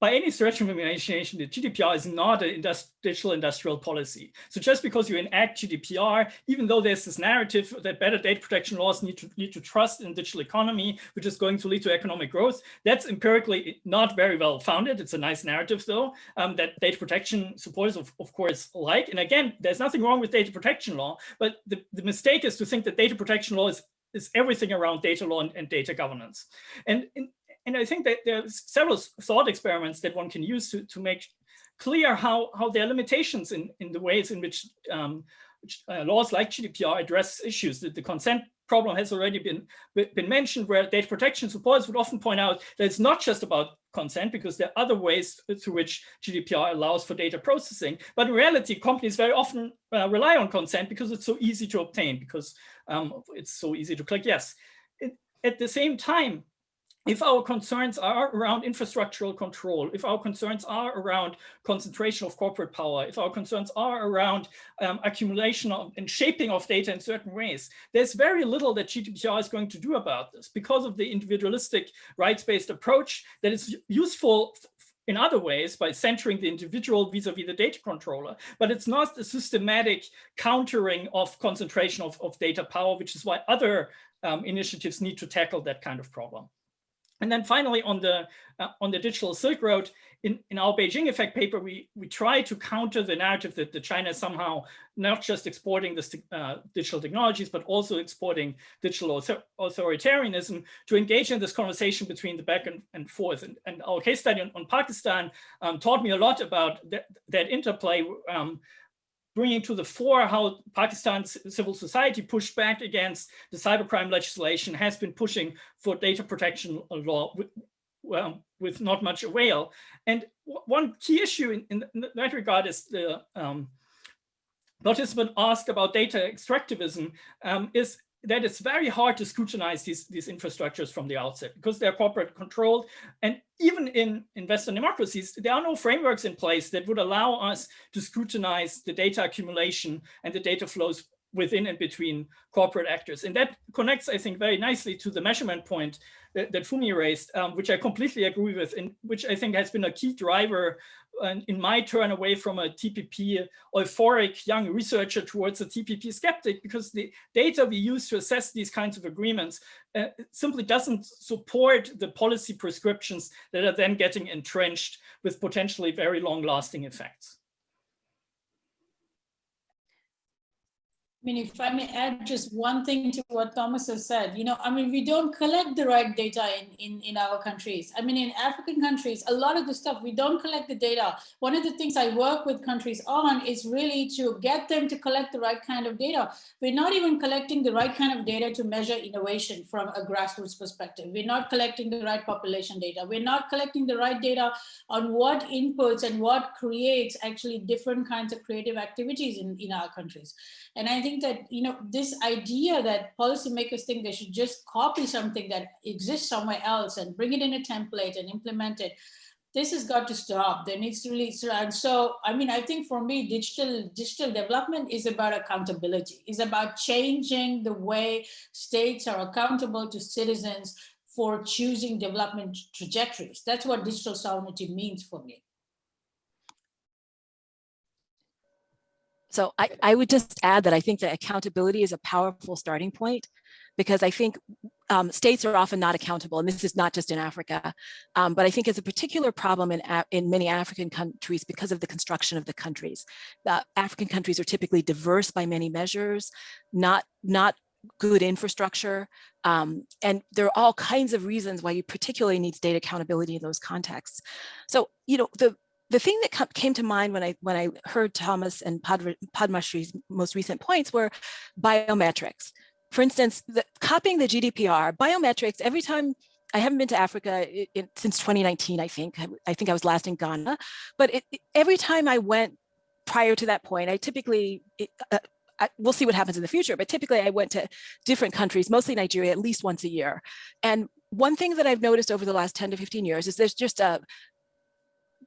by any stretch of imagination, the GDPR is not a industri digital industrial policy. So just because you enact GDPR, even though there's this narrative that better data protection laws need to lead to trust in digital economy, which is going to lead to economic growth, that's empirically not very well founded. It's a nice narrative though, um, that data protection supporters of, of course like. And again, there's nothing wrong with data protection law, but the, the mistake is to think that data protection law is is everything around data law and, and data governance. And in, and I think that there's several thought experiments that one can use to, to make clear how, how there are limitations in, in the ways in which, um, uh, laws like GDPR address issues. that the consent problem has already been, been mentioned where data protection supporters would often point out that it's not just about consent because there are other ways through which GDPR allows for data processing. But in reality, companies very often uh, rely on consent because it's so easy to obtain because um, it's so easy to click yes. It, at the same time, if our concerns are around infrastructural control, if our concerns are around concentration of corporate power, if our concerns are around um, accumulation of, and shaping of data in certain ways, there's very little that GDPR is going to do about this because of the individualistic rights-based approach that is useful in other ways by centering the individual vis-a-vis -vis the data controller, but it's not a systematic countering of concentration of, of data power, which is why other um, initiatives need to tackle that kind of problem. And then finally, on the uh, on the digital Silk Road, in, in our Beijing Effect paper, we we try to counter the narrative that China is somehow not just exporting this uh, digital technologies, but also exporting digital author authoritarianism to engage in this conversation between the back and, and forth. And, and our case study on, on Pakistan um, taught me a lot about that, that interplay um, bringing to the fore how Pakistan's civil society pushed back against the cybercrime legislation, has been pushing for data protection law with, well, with not much avail. And one key issue in, in that regard is the um, participant asked about data extractivism um, is that it's very hard to scrutinize these, these infrastructures from the outset because they're corporate controlled. And even in, in Western democracies, there are no frameworks in place that would allow us to scrutinize the data accumulation and the data flows within and between corporate actors. And that connects, I think, very nicely to the measurement point that, that Funmi raised, um, which I completely agree with, and which I think has been a key driver in my turn away from a TPP euphoric young researcher towards a TPP skeptic, because the data we use to assess these kinds of agreements uh, simply doesn't support the policy prescriptions that are then getting entrenched with potentially very long lasting effects. I mean, if I may add just one thing to what Thomas has said, you know, I mean, we don't collect the right data in, in, in our countries. I mean, in African countries, a lot of the stuff, we don't collect the data. One of the things I work with countries on is really to get them to collect the right kind of data. We're not even collecting the right kind of data to measure innovation from a grassroots perspective. We're not collecting the right population data. We're not collecting the right data on what inputs and what creates actually different kinds of creative activities in, in our countries. And I think think that, you know, this idea that policymakers think they should just copy something that exists somewhere else and bring it in a template and implement it, this has got to stop. There needs to really, and so, I mean, I think for me, digital digital development is about accountability, is about changing the way states are accountable to citizens for choosing development trajectories. That's what digital sovereignty means for me. So I, I would just add that I think that accountability is a powerful starting point because I think um, states are often not accountable, and this is not just in Africa, um, but I think it's a particular problem in, in many African countries because of the construction of the countries. African countries are typically diverse by many measures, not, not good infrastructure, um, and there are all kinds of reasons why you particularly need state accountability in those contexts. So, you know, the the thing that came to mind when I when I heard Thomas and Padmashree's most recent points were biometrics. For instance, the, copying the GDPR, biometrics, every time I haven't been to Africa since 2019, I think. I, I, think I was last in Ghana. But it, every time I went prior to that point, I typically, uh, I, we'll see what happens in the future, but typically I went to different countries, mostly Nigeria, at least once a year. And one thing that I've noticed over the last 10 to 15 years is there's just a,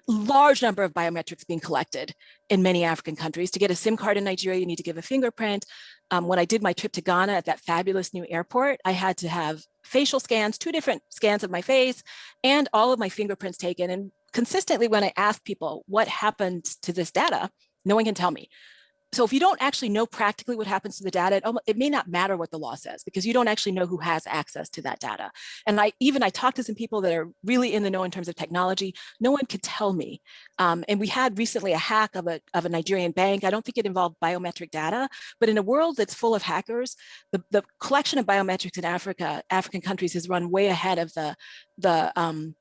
large number of biometrics being collected in many African countries. To get a SIM card in Nigeria, you need to give a fingerprint. Um, when I did my trip to Ghana at that fabulous new airport, I had to have facial scans, two different scans of my face and all of my fingerprints taken. And consistently when I ask people what happened to this data, no one can tell me so if you don't actually know practically what happens to the data, it, it, may not matter what the law says because you don't actually know who has access to that data. And I even I talked to some people that are really in the know in terms of technology. No one could tell me. Um, and we had recently a hack of a, of a Nigerian bank. I don't think it involved biometric data, but in a world that's full of hackers, the, the collection of biometrics in Africa, African countries has run way ahead of the, the um,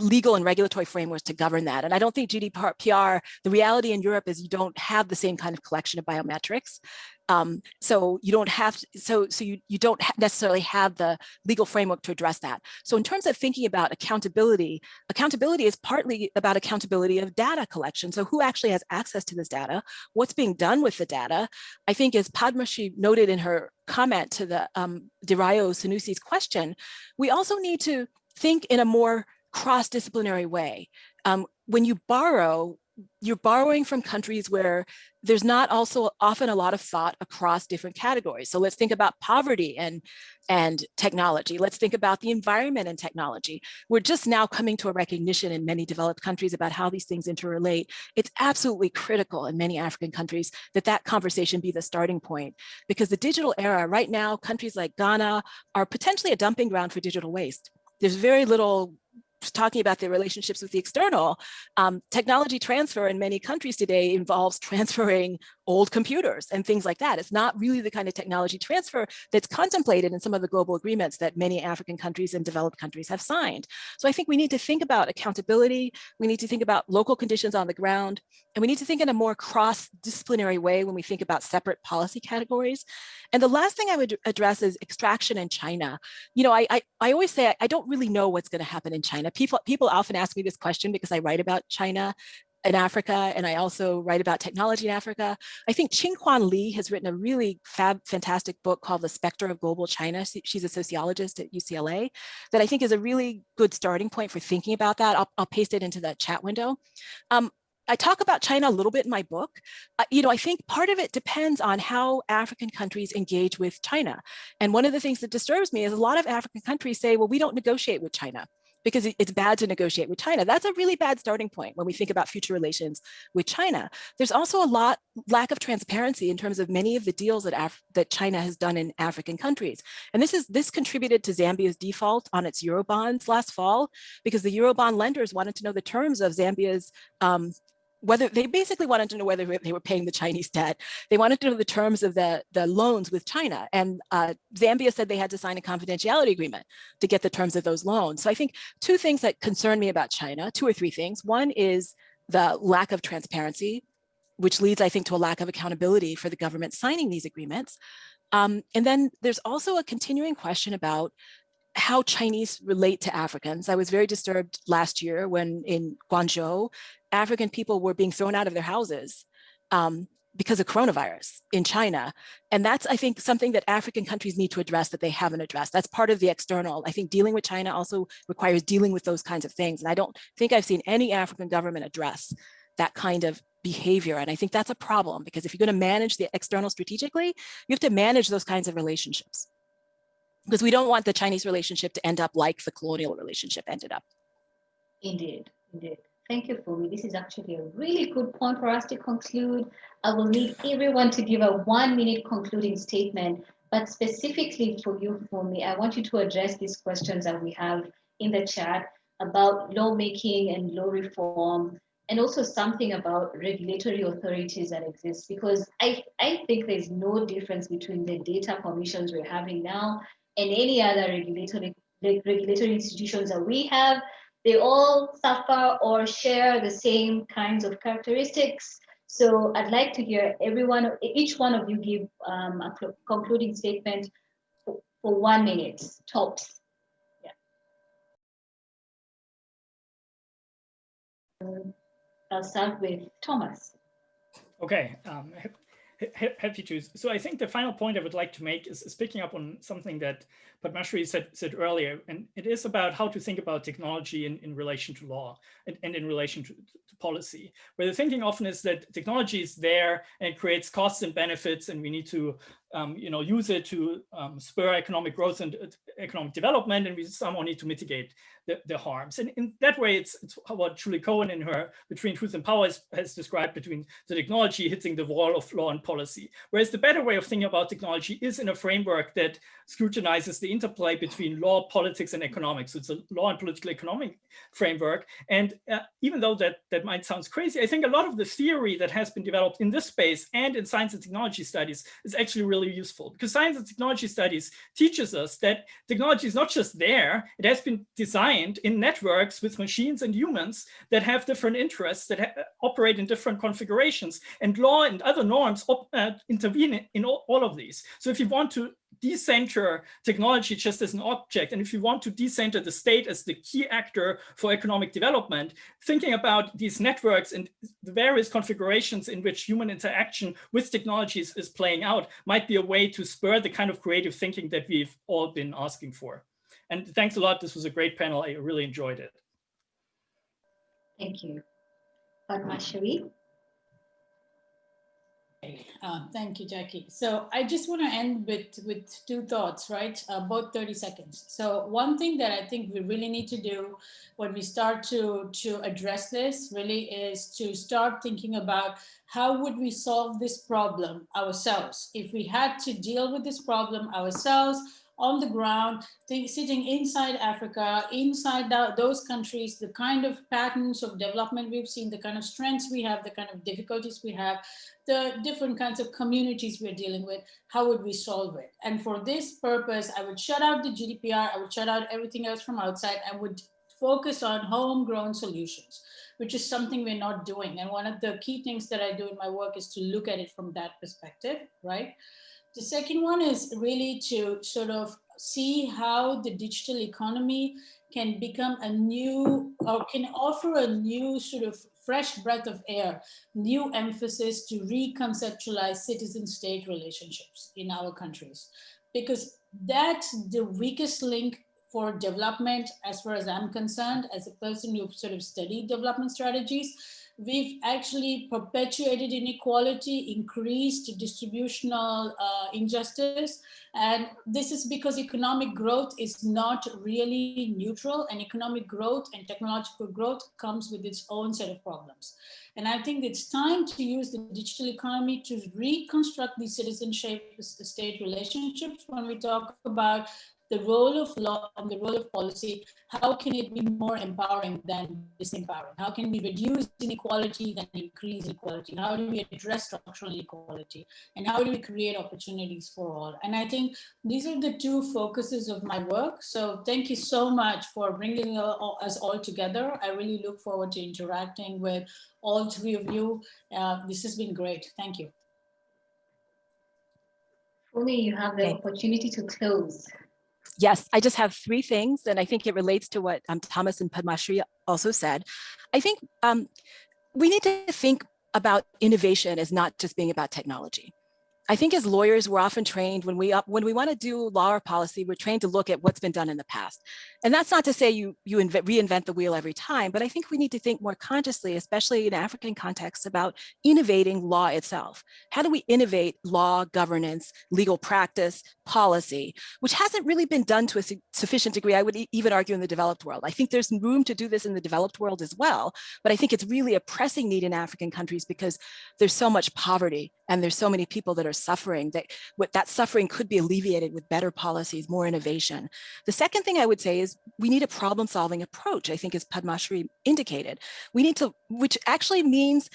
legal and regulatory frameworks to govern that. And I don't think GDPR, the reality in Europe is you don't have the same kind of collection of biometrics. Um, so you don't have, to, so, so you, you don't necessarily have the legal framework to address that. So in terms of thinking about accountability, accountability is partly about accountability of data collection. So who actually has access to this data? What's being done with the data? I think as Padmashree noted in her comment to the um, Dirayo Sanusi's question, we also need to think in a more cross-disciplinary way. Um, when you borrow, you're borrowing from countries where there's not also often a lot of thought across different categories. So let's think about poverty and, and technology. Let's think about the environment and technology. We're just now coming to a recognition in many developed countries about how these things interrelate. It's absolutely critical in many African countries that that conversation be the starting point because the digital era right now, countries like Ghana are potentially a dumping ground for digital waste. There's very little talking about their relationships with the external, um, technology transfer in many countries today involves transferring old computers and things like that. It's not really the kind of technology transfer that's contemplated in some of the global agreements that many African countries and developed countries have signed. So I think we need to think about accountability. We need to think about local conditions on the ground, and we need to think in a more cross-disciplinary way when we think about separate policy categories. And the last thing I would address is extraction in China. You know, I, I, I always say I, I don't really know what's going to happen in China. People, people often ask me this question because I write about China in Africa, and I also write about technology in Africa. I think Ching Kwan Lee has written a really fab, fantastic book called The Spectre of Global China. She's a sociologist at UCLA that I think is a really good starting point for thinking about that. I'll, I'll paste it into the chat window. Um, I talk about China a little bit in my book. Uh, you know, I think part of it depends on how African countries engage with China. And one of the things that disturbs me is a lot of African countries say, well, we don't negotiate with China because it's bad to negotiate with China. That's a really bad starting point when we think about future relations with China. There's also a lot lack of transparency in terms of many of the deals that Af that China has done in African countries. And this is this contributed to Zambia's default on its Eurobonds last fall because the Eurobond lenders wanted to know the terms of Zambia's um, whether they basically wanted to know whether they were paying the Chinese debt. They wanted to know the terms of the, the loans with China. And uh, Zambia said they had to sign a confidentiality agreement to get the terms of those loans. So I think two things that concern me about China, two or three things. One is the lack of transparency, which leads, I think, to a lack of accountability for the government signing these agreements. Um, and then there's also a continuing question about how Chinese relate to Africans. I was very disturbed last year when in Guangzhou, African people were being thrown out of their houses um, because of coronavirus in China. And that's, I think, something that African countries need to address that they haven't addressed. That's part of the external. I think dealing with China also requires dealing with those kinds of things. And I don't think I've seen any African government address that kind of behavior. And I think that's a problem because if you're going to manage the external strategically, you have to manage those kinds of relationships because we don't want the Chinese relationship to end up like the colonial relationship ended up. Indeed, indeed. Thank you, Funmi. This is actually a really good point for us to conclude. I will need everyone to give a one minute concluding statement But specifically for you, me, I want you to address these questions that we have in the chat about lawmaking and law reform, and also something about regulatory authorities that exist, because I, I think there's no difference between the data commissions we're having now and any other regulatory, regulatory institutions that we have. They all suffer or share the same kinds of characteristics. So I'd like to hear everyone, each one of you give um, a concluding statement for, for one minute, tops. Yeah, I'll start with Thomas. Okay, um, happy to. So I think the final point I would like to make is, is picking up on something that Padmashree said, said earlier, and it is about how to think about technology in, in relation to law and, and in relation to, to policy, where the thinking often is that technology is there and creates costs and benefits, and we need to um, you know, use it to um, spur economic growth and uh, economic development, and we somehow need to mitigate the, the harms. And in that way, it's, it's what Julie Cohen in her Between Truth and Power has, has described between the technology hitting the wall of law and policy. Whereas the better way of thinking about technology is in a framework that scrutinizes the interplay between law, politics, and economics. So it's a law and political economic framework. And uh, even though that, that might sound crazy, I think a lot of the theory that has been developed in this space and in science and technology studies is actually really useful because science and technology studies teaches us that technology is not just there, it has been designed in networks with machines and humans that have different interests that operate in different configurations and law and other norms uh, intervene in all, all of these. So if you want to decenter technology just as an object. And if you want to decenter the state as the key actor for economic development, thinking about these networks and the various configurations in which human interaction with technologies is playing out might be a way to spur the kind of creative thinking that we've all been asking for. And thanks a lot. This was a great panel. I really enjoyed it. Thank you. Padmashree? Uh, thank you, Jackie. So I just want to end with, with two thoughts, right? Uh, both 30 seconds. So one thing that I think we really need to do when we start to, to address this really is to start thinking about how would we solve this problem ourselves? If we had to deal with this problem ourselves, on the ground, sitting inside Africa, inside the, those countries, the kind of patterns of development we've seen, the kind of strengths we have, the kind of difficulties we have, the different kinds of communities we're dealing with, how would we solve it? And for this purpose, I would shut out the GDPR, I would shut out everything else from outside, I would focus on homegrown solutions, which is something we're not doing. And one of the key things that I do in my work is to look at it from that perspective, right? The second one is really to sort of see how the digital economy can become a new or can offer a new sort of fresh breath of air, new emphasis to reconceptualize citizen-state relationships in our countries. Because that's the weakest link for development, as far as I'm concerned, as a person who sort of studied development strategies, we've actually perpetuated inequality, increased distributional uh, injustice. And this is because economic growth is not really neutral and economic growth and technological growth comes with its own set of problems. And I think it's time to use the digital economy to reconstruct the citizenship state relationships when we talk about the role of law and the role of policy, how can it be more empowering than disempowering? How can we reduce inequality than increase equality? How do we address structural inequality? And how do we create opportunities for all? And I think these are the two focuses of my work. So thank you so much for bringing us all together. I really look forward to interacting with all three of you. Uh, this has been great. Thank you. Only you have the opportunity to close. Yes, I just have three things, and I think it relates to what um, Thomas and Padmashree also said. I think um, we need to think about innovation as not just being about technology. I think as lawyers, we're often trained when we uh, when we want to do law or policy, we're trained to look at what's been done in the past. And that's not to say you you reinvent the wheel every time, but I think we need to think more consciously, especially in African contexts, about innovating law itself. How do we innovate law, governance, legal practice, policy, which hasn't really been done to a sufficient degree, I would even argue in the developed world. I think there's room to do this in the developed world as well, but I think it's really a pressing need in African countries because there's so much poverty and there's so many people that are suffering, that what that suffering could be alleviated with better policies, more innovation. The second thing I would say is we need a problem solving approach, I think as Padmashree indicated. We need to, which actually means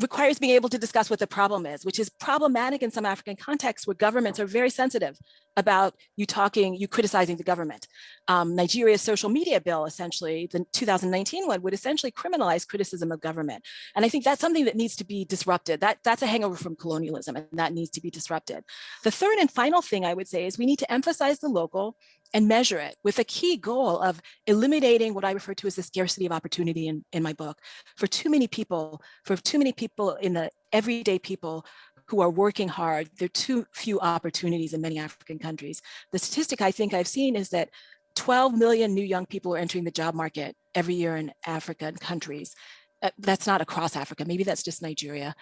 requires being able to discuss what the problem is, which is problematic in some African contexts where governments are very sensitive about you talking, you criticizing the government. Um, Nigeria's social media bill, essentially, the 2019 one would essentially criminalize criticism of government. And I think that's something that needs to be disrupted. That, that's a hangover from colonialism and that needs to be disrupted. The third and final thing I would say is we need to emphasize the local and measure it with a key goal of eliminating what I refer to as the scarcity of opportunity in, in my book. For too many people, for too many people in the everyday people who are working hard, there are too few opportunities in many African countries. The statistic I think I've seen is that 12 million new young people are entering the job market every year in African countries. Uh, that's not across Africa, maybe that's just Nigeria,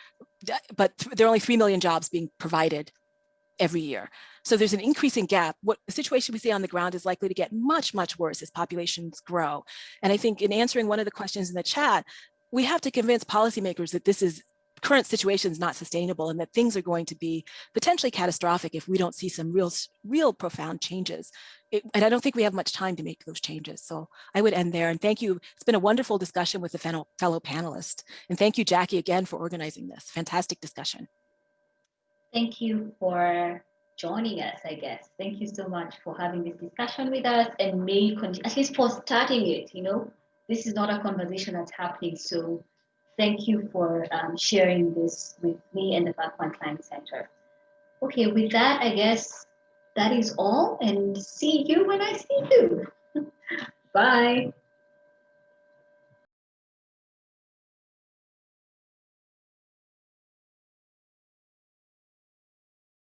but there are only 3 million jobs being provided every year. So there's an increasing gap. What the situation we see on the ground is likely to get much, much worse as populations grow. And I think in answering one of the questions in the chat, we have to convince policymakers that this is current situation is not sustainable and that things are going to be potentially catastrophic if we don't see some real, real profound changes. It, and I don't think we have much time to make those changes. So I would end there and thank you. It's been a wonderful discussion with the fellow, fellow panelists. And thank you, Jackie, again for organizing this. Fantastic discussion. Thank you for joining us, I guess. Thank you so much for having this discussion with us and may at least for starting it, you know, this is not a conversation that's happening. So thank you for um, sharing this with me and the Berkman Klein Center. Okay, with that, I guess that is all and see you when I see you. Bye.